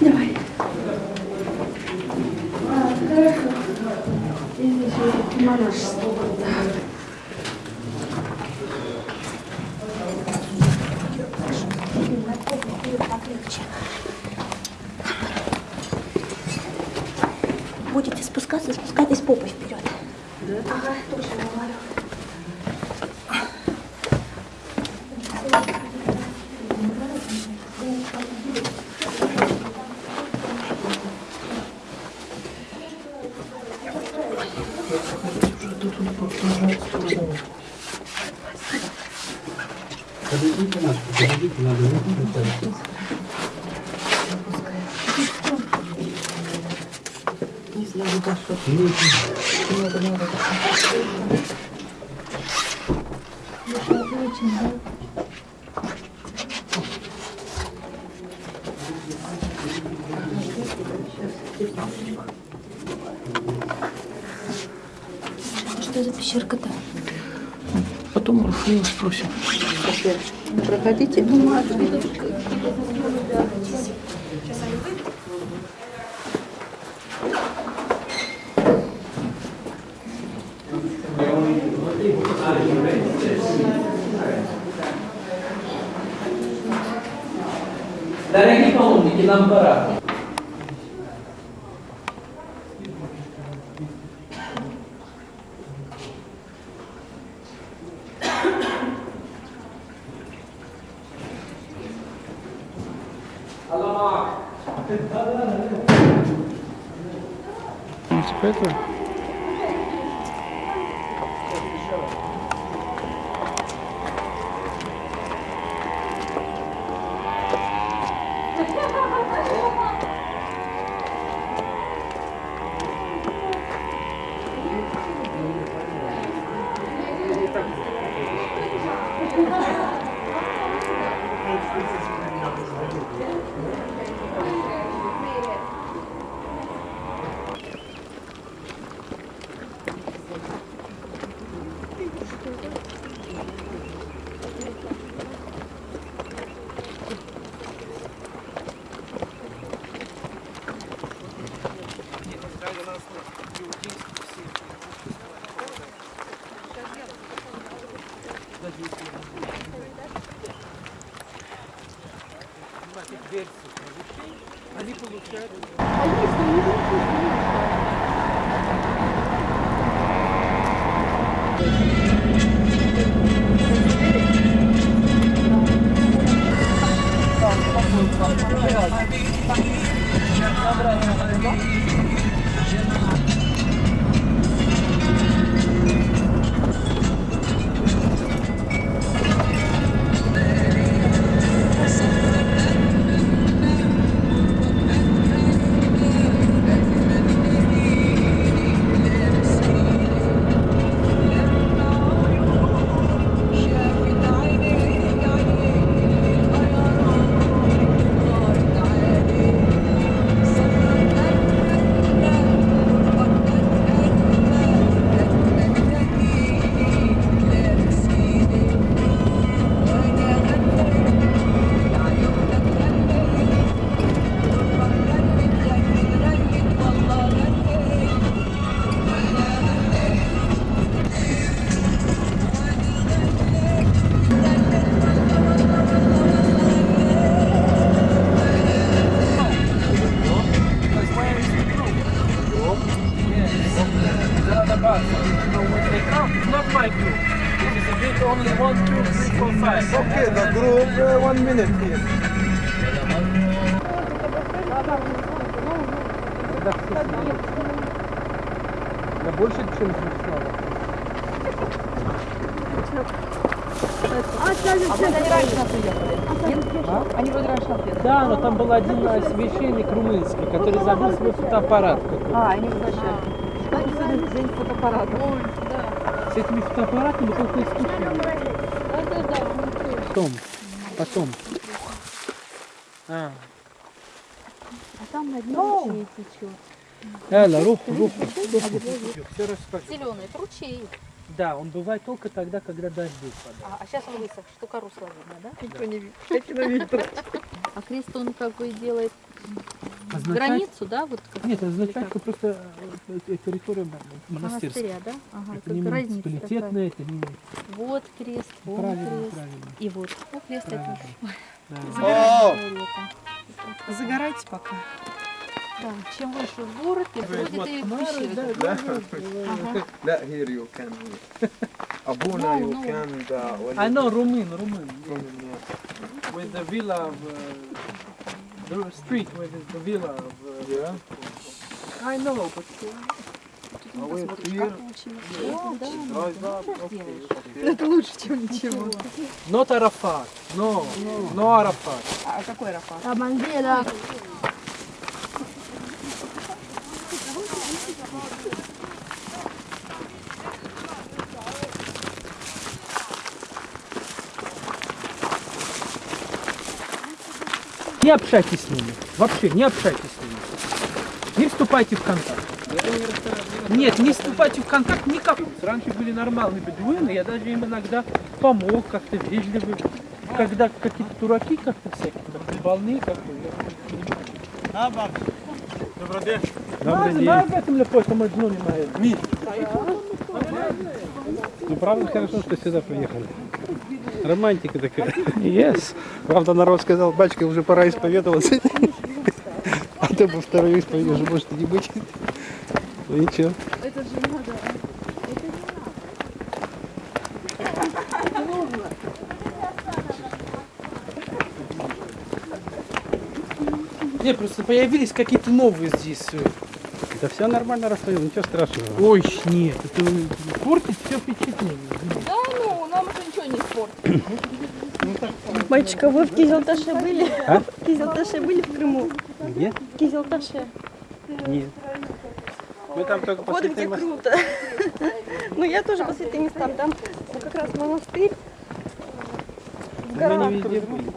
Давай. Будете спускаться, спускайтесь попой вперед. Ага, точно говорю. Подойдите, Машка, подойдите, надо выключить. Что за пещерка-то? Потом Рафаила спросим. Проходите. Дорогие municipality Да, но там был один священник румынский, который забыл свой фотоаппарат. А, они возвращаются. Кстати, сегодня день фотоаппарата. С этими фотоаппаратами только искусственно. Потом, потом. А. А там на дне ручей течет. Эла, руку, руку, руку. Все расскажу. Зеленый, это ручей. Да, он бывает только тогда, когда дожди падают. А, а сейчас он высох, штука русла видно, да? Никто не видит. На. А крест он как бы делает означать... границу, да? Вот как Нет, означает, что просто э, э, территория монастырская. Монастыря, да? Ага, это не муниципалитетная, это не... Вот крест, вот правильно, крест. Правильно. И вот, ну, о, крест правильно. это. Да. Загорайте, пока. Да. Чем выше в город, тем будет и пища. Да, да, here you can. Abuna you can. I know, румын, румын. With the villa of... Uh, the street where is the villa of... Uh, Yeah. I know, but... А wait here О, да, drive up okay. Это лучше, чем ничего. Not Arafat. No, no Arafat. А какой Рафа? А Не общайтесь с ними. Вообще, не общайтесь с ними. Не вступайте в контакт. Нет, не вступайте в контакт никакой. Раньше были нормальные бедуины, я даже им иногда помог, как-то вежливый. Когда какие-то дураки как-то всякие, там, больные как-то. Добрый день. Добрый день. Знаю об этом легко, что мы дну не мои. Ну, правда, хорошо, что сюда приехали. Романтика такая. Yes. Правда, народ сказал, батюшка, уже пора исповедоваться. А то бы вторую исповедь уже может и не быть. Ну ничего. Не, просто появились какие-то новые здесь. э, Да все нормально расстояние, ничего страшного. Ой, нет, это портит все впечатление. Да, ну, нам это ничего не испортит. Мальчика, вы в Кизелташе были? А? В Кизелташе были в Крыму? Где? В Кизелташе. Нет. Мы там только по Вот где мос- круто. <laughs> Ну, я тоже по святым местам. Там как раз монастырь. В Мы не везде были.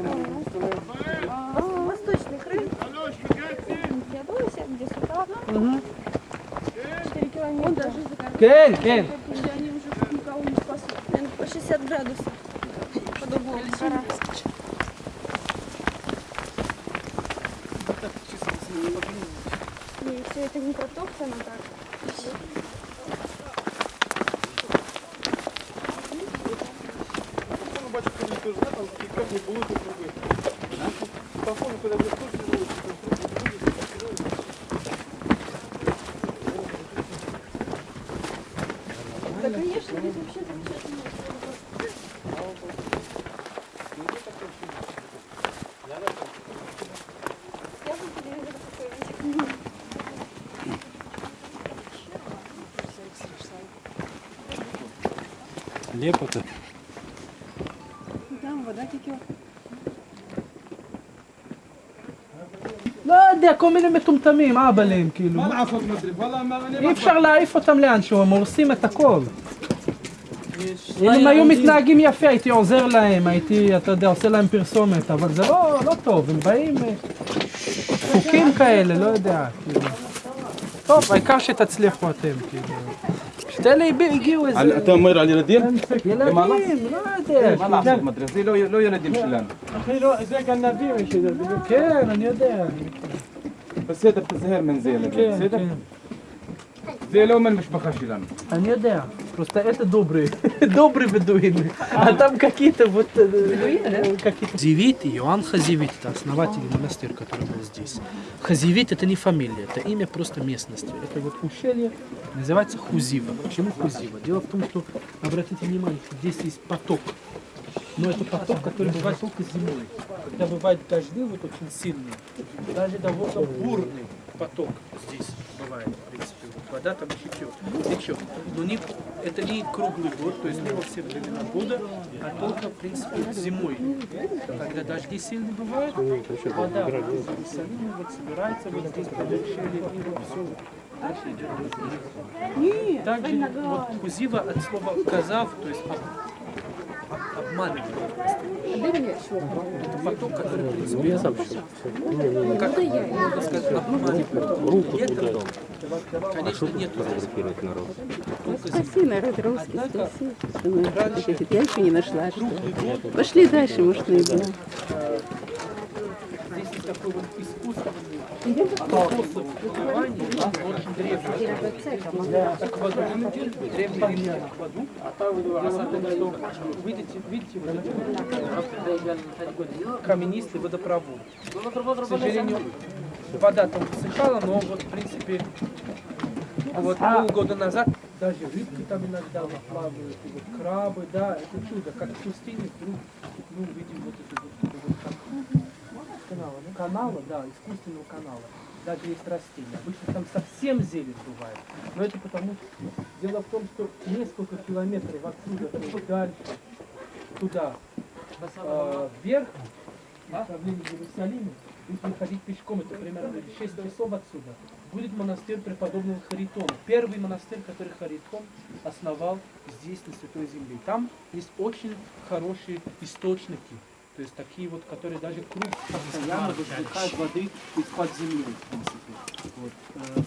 Вос- Восточный Крым. Феодосия, где сюда. 4 километра. Кен, Кен. Наверное, по 60 градусов. Под углом гора. Не, все это не протоптано так. телефону, когда вы Да, лепота. Там вода текет. לא יודע, כל מיני מטומטמים, אהבלים, כאילו. מה לעשות מדריב? אי אפשר להעיף אותם לאנשהו, הם הורסים את הכל. אם היו מתנהגים יפה, הייתי עוזר להם, הייתי, אתה יודע, עושה להם פרסומת, אבל זה לא, לא טוב, הם באים דפוקים כאלה, לא יודע, כאילו. טוב, העיקר שתצליחו אתם, כאילו. انت لا يبيعك وزير انت مير علي نديم يا لا ما لا ما مدرسي لو لو نديم شلان أخي لو ازاك النبي مش كان أنا داير بس هذا بتزهر من زيلو زيلو من مش بخشي أنا داير просто это добрые, <laughs> добрые бедуины. А там какие-то вот... Э, э, какие-то... Зевит, Иоанн Хазевит, это основатель монастырь, который был здесь. Хазевит это не фамилия, это имя просто местности. Это вот ущелье называется Хузива. Почему Хузива? Дело в том, что, обратите внимание, здесь есть поток. Но это поток, который бывает только зимой. Когда бывают дожди вот очень сильные, даже довольно бурный поток здесь бывает, в принципе. Вода там течет, течет. Но не, это не круглый год, то есть не во все времена года, а только, в принципе, зимой. Когда дожди сильные бывают, вода в Иерусалиме вот собирается вот здесь под ущелье, и вот все дальше идет вниз. Также вот кузива от слова казав, то есть об- об- обманывать. Это поток, который, принципе, я сам обманывает. Ветер, конечно, нету здесь. Только Спаси народ русский, спаси. Я еще не нашла, что. Пошли дальше, может, найдем. Здесь такой вот искусственный видите, вот вот каменистый водопровод. К сожалению, вода там высыхала, но вот в принципе вот полгода назад даже рыбки там иногда вот плавают, и вот крабы, да, это чудо, как в пустыне вдруг мы увидим вот это вот, вот как канала, да, искусственного канала. Даже есть растения. Обычно там совсем зелень бывает. Но это потому что дело в том, что несколько километров отсюда, то дальше, туда, э, вверх, в направлении Иерусалима, если ходить пешком, это примерно 6 часов отсюда, будет монастырь преподобного Харитона. Первый монастырь, который Харитон основал здесь, на Святой Земле. Там есть очень хорошие источники, то есть такие вот, которые даже круг постоянно выпускают воды из-под земли, в принципе. Вот. э,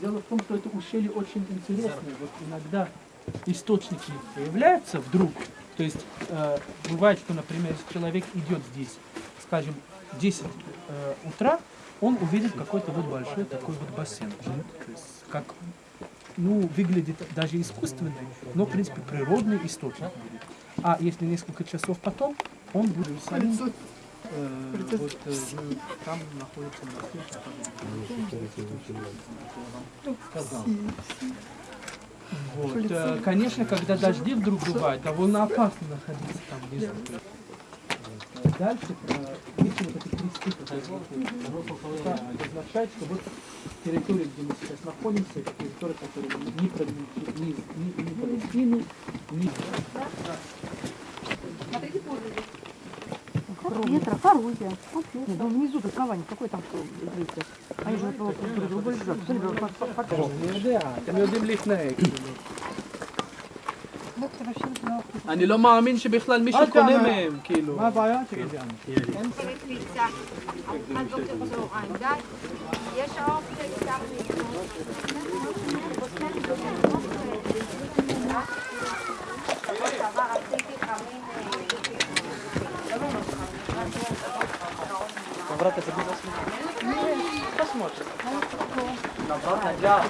Дело в том, что это ущелье очень интересное. Вот иногда источники появляются вдруг. То есть э, бывает, что, например, если человек идет здесь, скажем, в 10 э, утра, он увидит какой-то вот большой такой вот бассейн. То есть как ну, выглядит даже искусственный, но, в принципе, природный источник будет. А если несколько часов потом, он будет Иерусалиме, э, вот, э, там находится монастырь, который сказал. Вот. э, Конечно, когда дожди вдруг бывают, довольно опасно находиться там внизу. Э, Дальше, э, если вот эти кресты, которые это означает, что вот территория, где мы сейчас находимся, это территория, которая не принадлежит ни, ни, ни Палестину, ни... Ветра, коррозия. Нет, ну внизу тут кавани, какой там ветер? Они же друг друга лежат. Смотри, как покажут. אני יודע, אתם יודעים להתנהג. אני לא מאמין שבכלל מישהו אל קונה תאמר. מהם, כאילו. מה הבעיה? תגיד לי. Обратно это без Посмотрим. תגן את הצד, обратно забить Посмотрим. Обратно, да.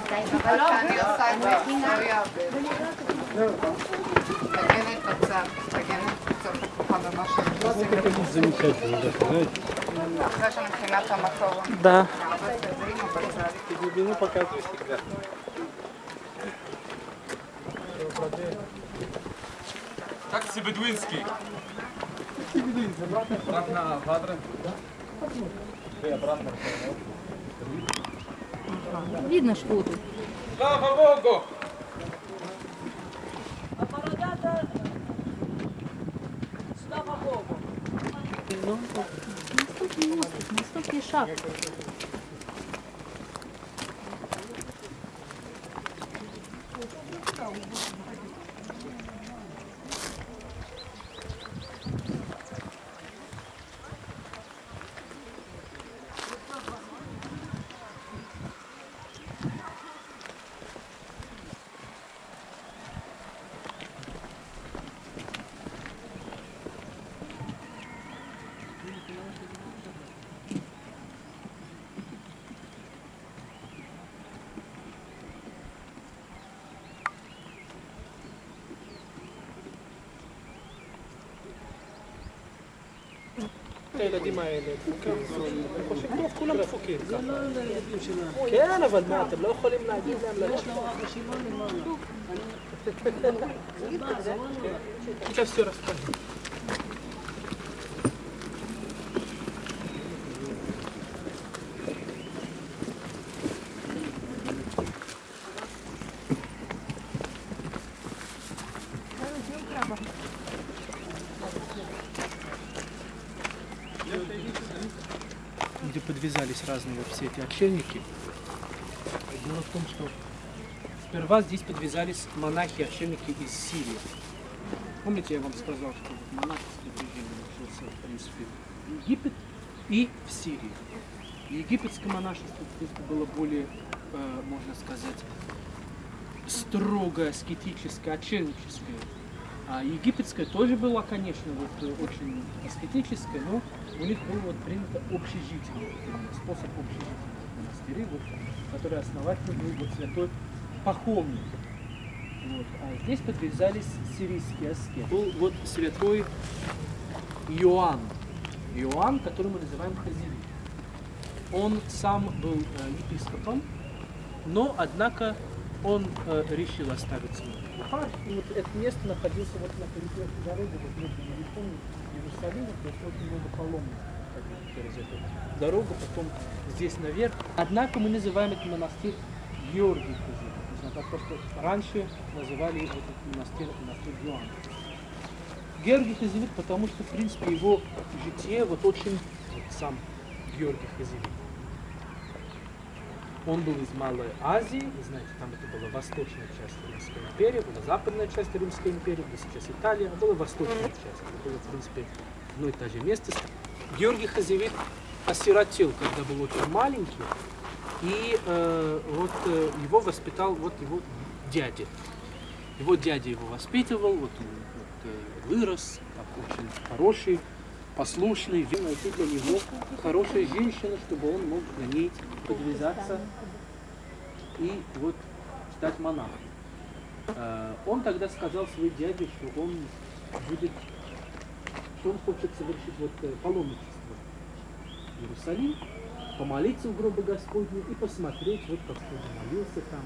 Замечательно, да, знаете? Даже на Тамахова. Да. Ты глубину показываешь всегда. Tak si beduinski. Tak si beduinski. Brat na Hadrę. Видно, что тут. Слава Богу! Слава Богу. Наступный остров, наступный шаг. הילדים האלה, דפוקים, הם חושבים טוב, כולם דפוקים ככה. כן, אבל מה, אתם לא יכולים להגיד להם ללכת? Сейчас все расскажу. Подвязались разные вот все эти отшельники. Дело в том, что сперва здесь подвязались монахи-отшельники из Сирии. Помните, я вам сказал, что монашеское движение начался, в принципе, в Египет и в Сирии. Египетское монашество, было более, э, можно сказать, строго аскетическое, отшельническое. А египетское тоже было, конечно, вот, э, очень аскетическое, но у них был вот принято общежитие, именно способ общежития в монастыре, вот, который основатель был вот святой Пахомник. Вот. А здесь подвязались сирийские аскеты. Был вот святой Иоанн. Иоанн, который мы называем Хазири. Он сам был э, епископом, но, однако, он э, решил оставить Бухар. И вот это место находилось вот на перекрестке дороги, вот между Иерусалимом и Иерусалимом, то есть очень много паломников через эту дорогу, потом здесь наверх. Однако мы называем этот монастырь Георгий Хазири. Потому что раньше называли этот монастырь монастырь Иоанна. Георгий Хазивит, потому что, в принципе, его житие вот очень вот сам Георгий Хазивит. Он был из Малой Азии, вы знаете, там это была восточная часть Римской империи, была западная часть Римской империи, где сейчас Италия, а была восточная часть. Это было, в принципе, одно и то же место. Георгий Хазивит осиротел, когда был очень маленький, и э, вот э, его воспитал вот его дядя. Его дядя его воспитывал, вот он вот, э, вырос, так, очень хороший, послушный, найти для него хорошая женщина, чтобы он мог на ней подвязаться и вот стать монахом. Э, Он тогда сказал своей дяде, что он будет, что он хочет совершить вот э, паломничество в Иерусалим, помолиться в гробы Господне и посмотреть, вот как Господь молился там.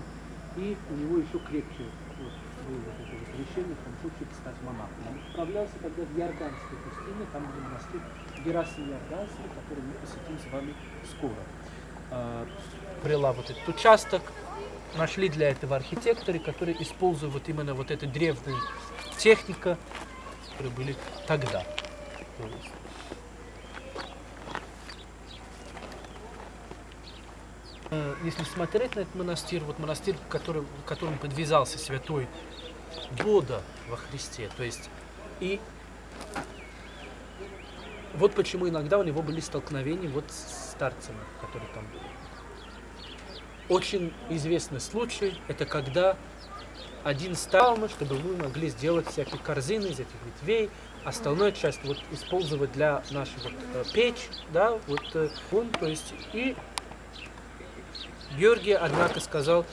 И у него еще крепче вот, было вот это вот решение, он хочет стать монахом. Он отправлялся тогда в Иорданскую пустыню, там где монастырь Герасим Иорданский, который мы посетим с вами скоро. А, вот этот участок, нашли для этого архитекторы, которые используют вот именно вот эту древнюю технику, которые были тогда. Э, Если смотреть на этот монастырь, вот монастырь, который, к которому подвязался святой Бода во Христе, то есть и вот почему иногда у него были столкновения вот с старцами, которые там были. Очень известный случай, это когда один стал, чтобы мы могли сделать всякие корзины из этих ветвей, остальную часть вот использовать для нашей вот, э, печь, да, вот э, он, то есть и Георгий, однако, сказал,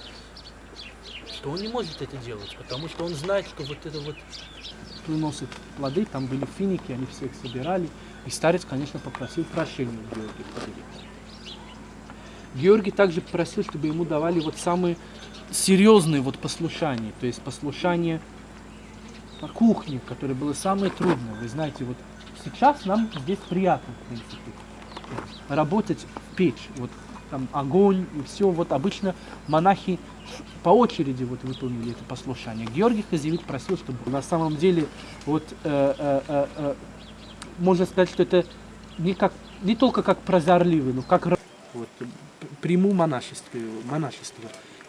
что он не может это делать, потому что он знает, что вот это вот приносит плоды, там были финики, они всех собирали. И старец, конечно, попросил прощения у Георгия. Георгий также просил, чтобы ему давали вот самые серьезные вот послушания, то есть послушание по кухне, которое было самое трудное. Вы знаете, вот сейчас нам здесь приятно, в принципе, работать в печь, вот там огонь и все. Вот обычно монахи по очереди вот выполнили это послушание. Георгий Хазевит просил, чтобы на самом деле вот э, э, э, э, можно сказать, что это не как не только как прозорливый, но как вот, приму монашество, монашество.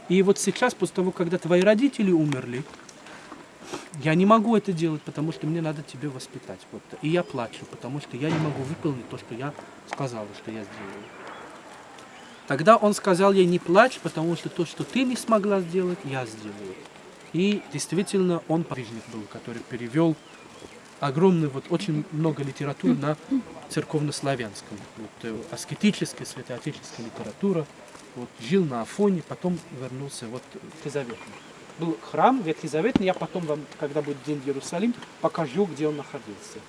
И вот сейчас, после того, когда твои родители умерли, я не могу это делать, потому что мне надо тебя воспитать. Вот. И я плачу, потому что я не могу выполнить то, что я сказала, что я сделаю. Тогда он сказал ей, не плачь, потому что то, что ты не смогла сделать, я сделаю. И действительно он подвижник был, который перевел огромный, вот очень много литературы на церковнославянском. Вот, э, аскетическая, святоотеческая литература. Вот, жил на Афоне, потом вернулся вот в Ветхозаветный. Был храм Ветхозаветный, я потом вам, когда будет День Иерусалим, покажу, где он находился.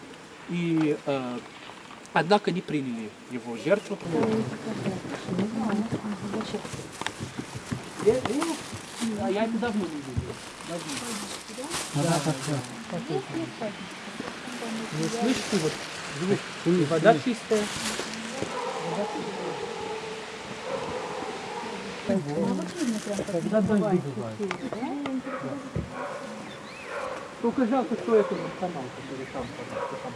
И, э, однако, не приняли его жертву. А я это давно не видел. Давно. Да, да, да. Не слышите, вот звук? Вода чистая. Когда дожди бывают. Только жалко, что это канал, который там, там, там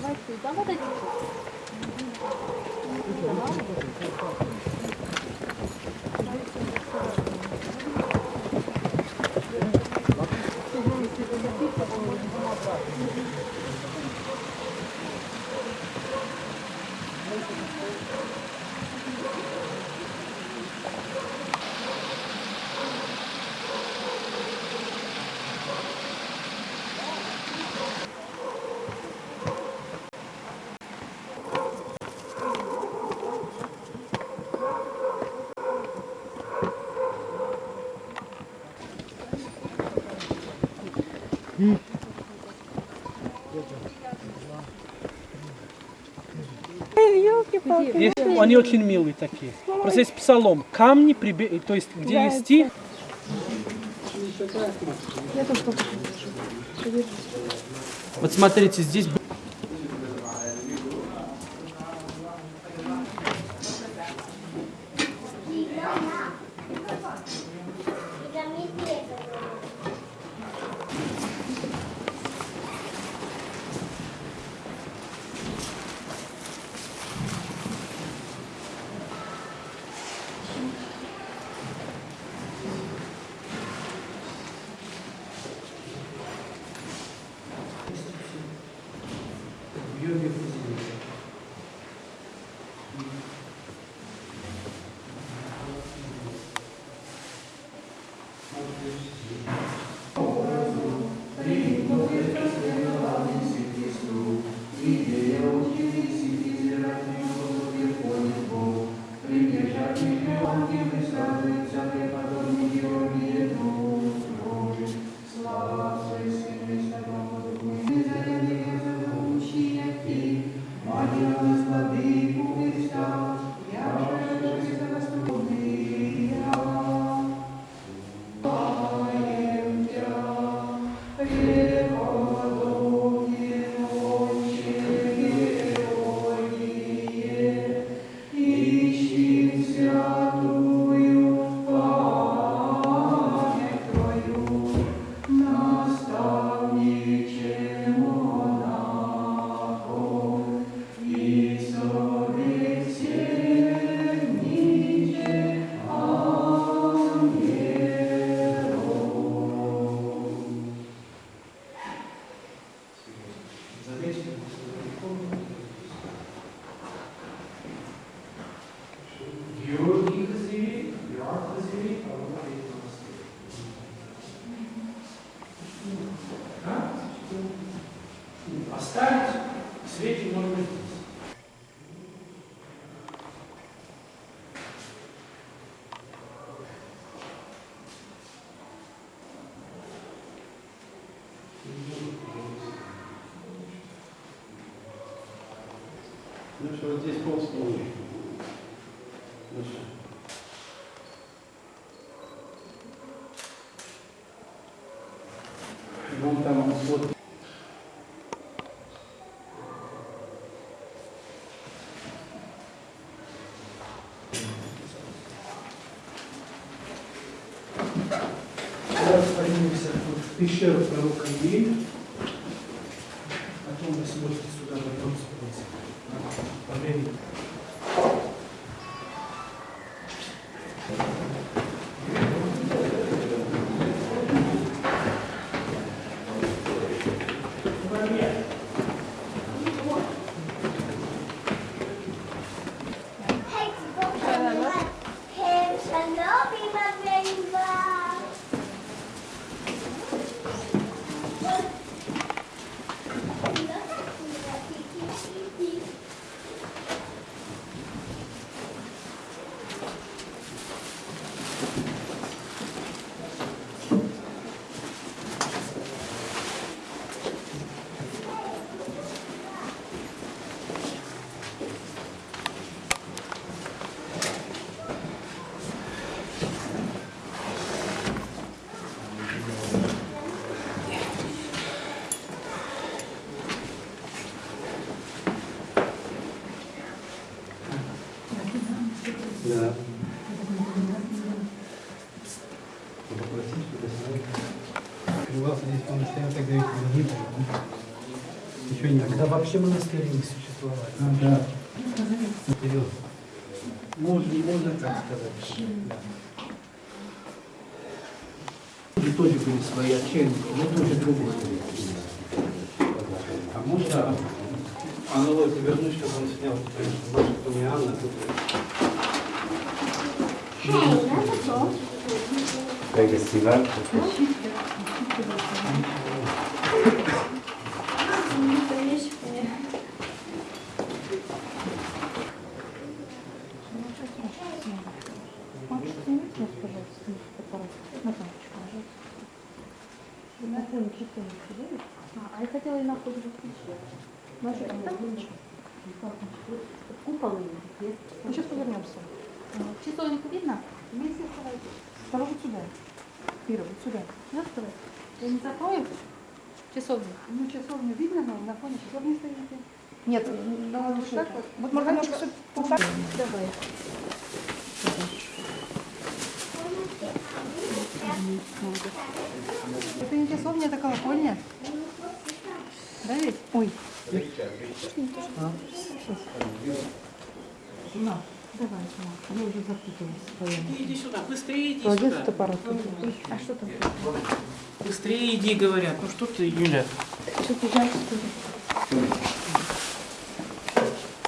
Давайте, да, вот эти. Они очень милые такие. Просто есть псалом. Камни, прибе... то есть где есть стих. Вот смотрите, здесь Что, вот здесь пол. Ну что? Вон там вот Сейчас поднимемся вот в пещеру пророка Ильи. Потом вы сможете сюда потом спуститься. По времени. Да. Попросить, чтобы сняли. Открывался здесь монастырь, тогда ведь не было. да? Ничего не Тогда вообще монастыри не существовали. А, да. Вперед. Можно, можно так сказать. Да. Тоже были свои отчельники, но тоже другой. А можно аналогию вернуть, чтобы он снял, конечно, больше, кто не Анна, тут Festival. А я хотела и на входе Наша Купол есть. Ну, сейчас повернемся. Часовенку видно? Вместе оставайтесь. Второй вот сюда. Первый, вот сюда. Сюда вставай. Я не закрою? Часовню. Ну, часовню видно, но на фоне часовни стоите. Нет, да, вот так вот. Вот можно немножко сюда. Вот так. Давай. Это не часовня, это колокольня. Да ведь? Ой. Давай. Я уже запуталась. Иди сюда, быстрее иди Молодец, сюда. А что там? Быстрее иди, говорят. Ну что ты, Юля? Что ты жаль, что ли?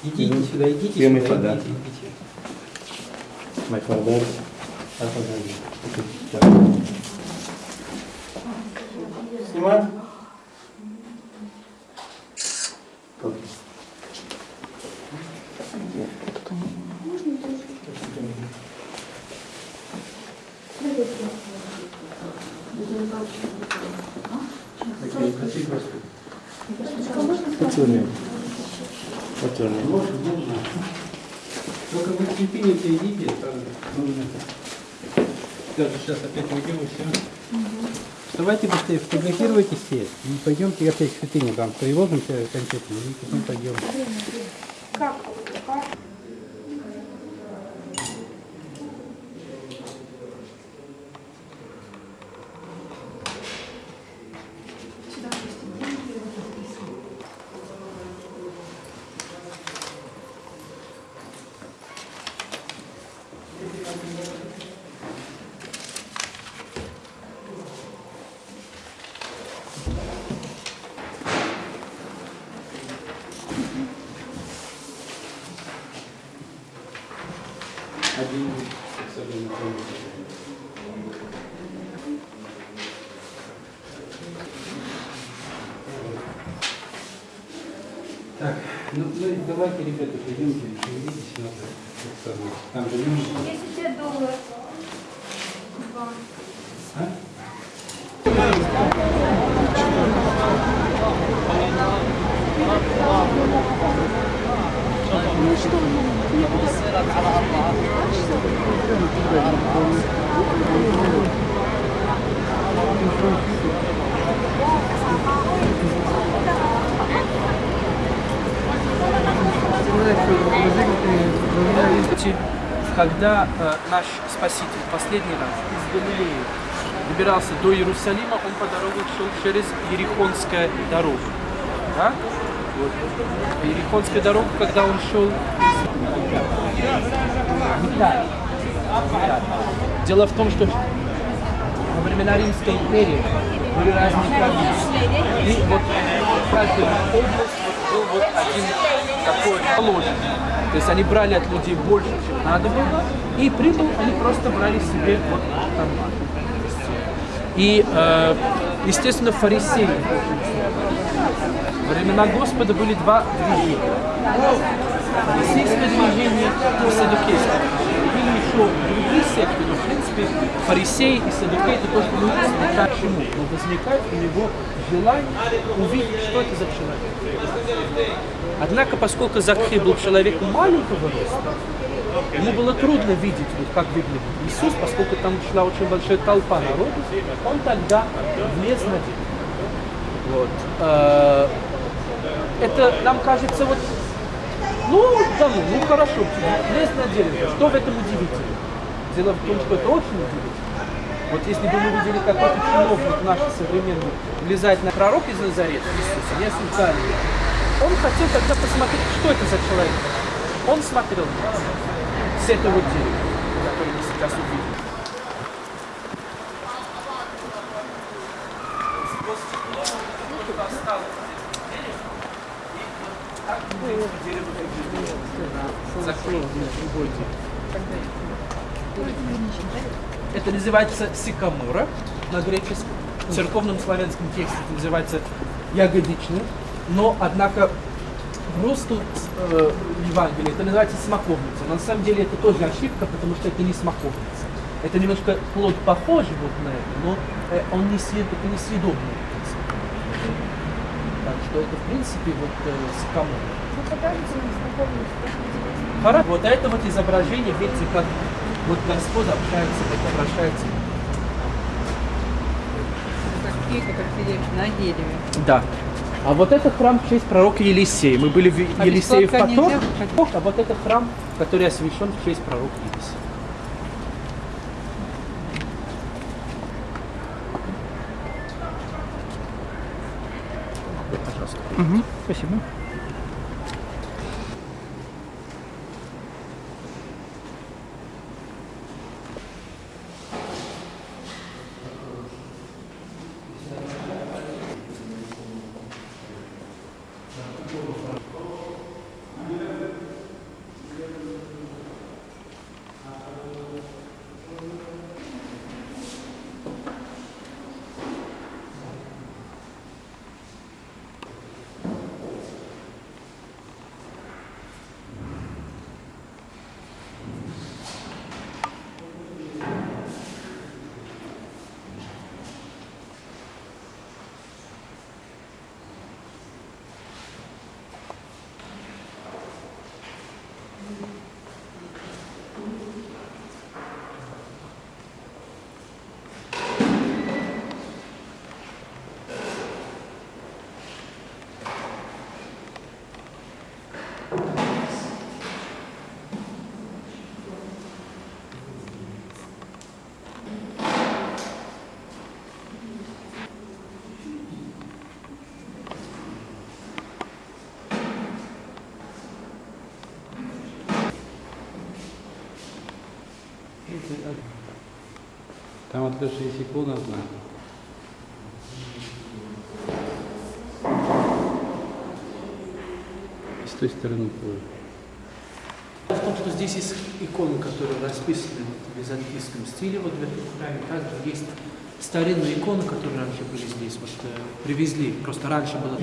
Идите сюда, идите сюда, идите, идите. Подарок. А подарок? Снимай. Поцелуй. Поцелуй. Можно, можно. Только вы в цветинице идите, там нужно. Даже сейчас опять уйдем и все. Вставайте быстрее, фотографируйте все. И пойдемте опять к святыне, там приложимся конкретно, и потом пойдем. Как? Как? Один особенно помните. Так, ну, ну давайте, ребята, пойдемте, шевелитесь надо, как сказать. Там же не Если тебе доллар. А? Ну что, мне Когда э, наш Спаситель последний раз из Галилеи добирался до Иерусалима, он по дороге шел через Ерихонскую дорогу. Да? Вот. По Ерихонской дорогу, когда он шел из. Дело в том, что во времена Римской империи были разные провинции. И вот каждая область был вот один такой колония. То есть они брали от людей больше, чем надо было, и прибыл они просто брали себе вот там. И, э, естественно, фарисеи. Времена Господа были два движения. Фарисейское движение и садукейское. Были еще другие секты, но в принципе фарисеи и садукеи это то, что мы к чему. Но возникает у него желание увидеть, что это за человек. Однако, поскольку Закхей был человеком маленького роста, ему было трудно видеть, вот, как выглядит Иисус, поскольку там шла очень большая толпа народу, он тогда влез на дерево. Вот. Э, Это нам кажется вот, ну, да ну, ну хорошо, влез на дерево, что в этом удивительно? Дело в том, что это очень удивительно. Вот если бы мы видели какой-то чиновник наш современный влезать на пророк из Назарета, Иисуса, не официально, он хотел тогда посмотреть, что это за человек. Он смотрел с этого дерева, которое мы сейчас увидели. Это называется сикамора на греческом. В церковном славянском тексте это называется ягодичный. Но, однако, в русском э, Евангелии это называется смоковница. Но на самом деле это тоже ошибка, потому что это не смоковница. Это немножко плод похожий вот на это, но э, он не съед, это не съедобный. Так что это, в принципе, вот э, сикамора. Хорошо. Вот это вот изображение, видите, как вот Господь общается, как обращается. Такие, как на дереве. Да. А вот это храм в честь пророка Елисея. Мы были в Елисее в Потор, а вот это храм, который освящен в честь пророка Елисея. Пожалуйста. Угу, спасибо. Там от Леши есть икона одна. И с той стороны тоже. В том, что здесь есть иконы, которые расписаны в византийском стиле, вот в этом храме. Также есть старинные иконы, которые раньше были здесь, вот э, привезли. Просто раньше было...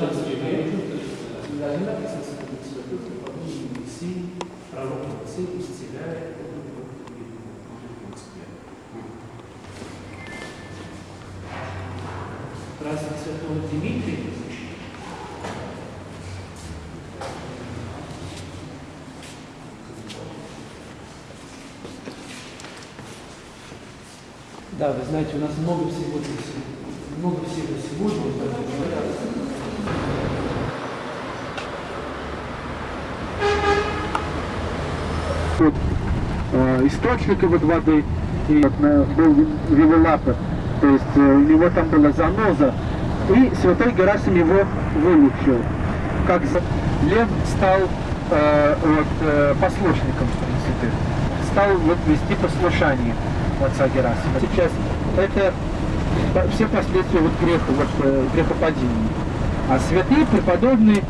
Пророк Сын исцеляет Святой Дмитрий, Да, вы знаете, у нас много всего здесь, много всего сегодня. Вот, э, источника вот воды и э, был ревелапер, то есть э, у него там была заноза, и святой Герасим его вылечил. Как Лев стал э, вот, э, послушником, в принципе, стал вот вести послушание отца Герасима. Сейчас это все последствия вот греха, вот, э, грехопадения. А святые преподобные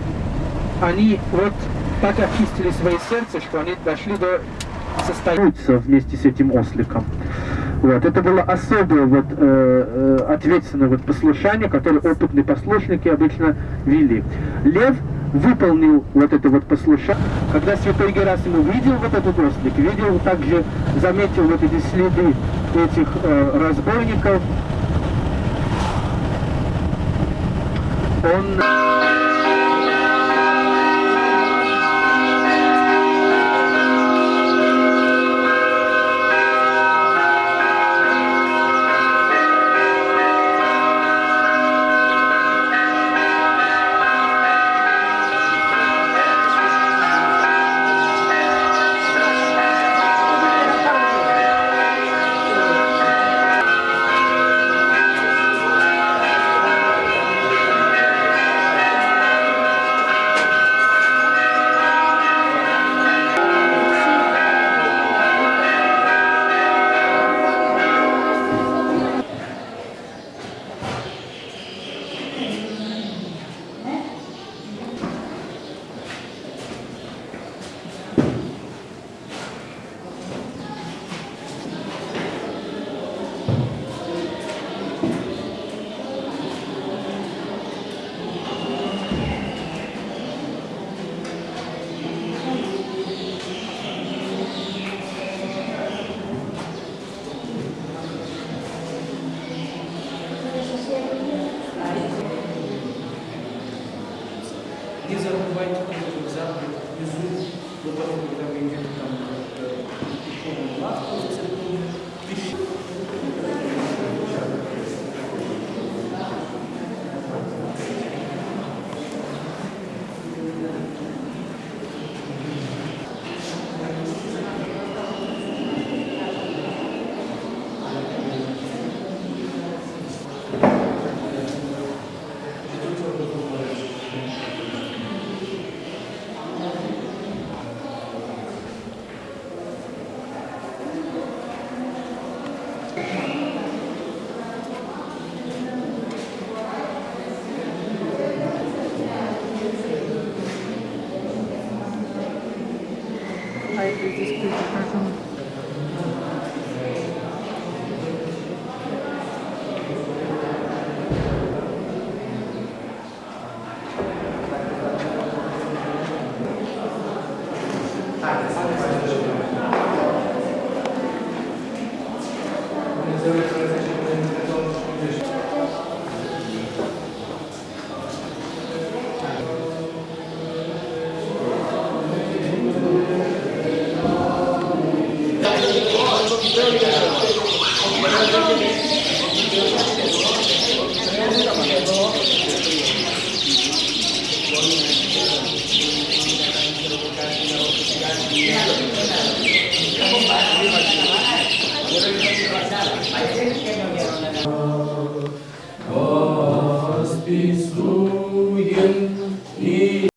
они вот так очистили свои сердца, что они дошли до состояния вместе с этим осликом. Вот. Это было особое вот, э, э, ответственное вот послушание, которое опытные послушники обычно вели. Лев выполнил вот это вот послушание. Когда святой Герасим увидел вот этот ослик, видел также, заметил вот эти следы этих э, разбойников, он...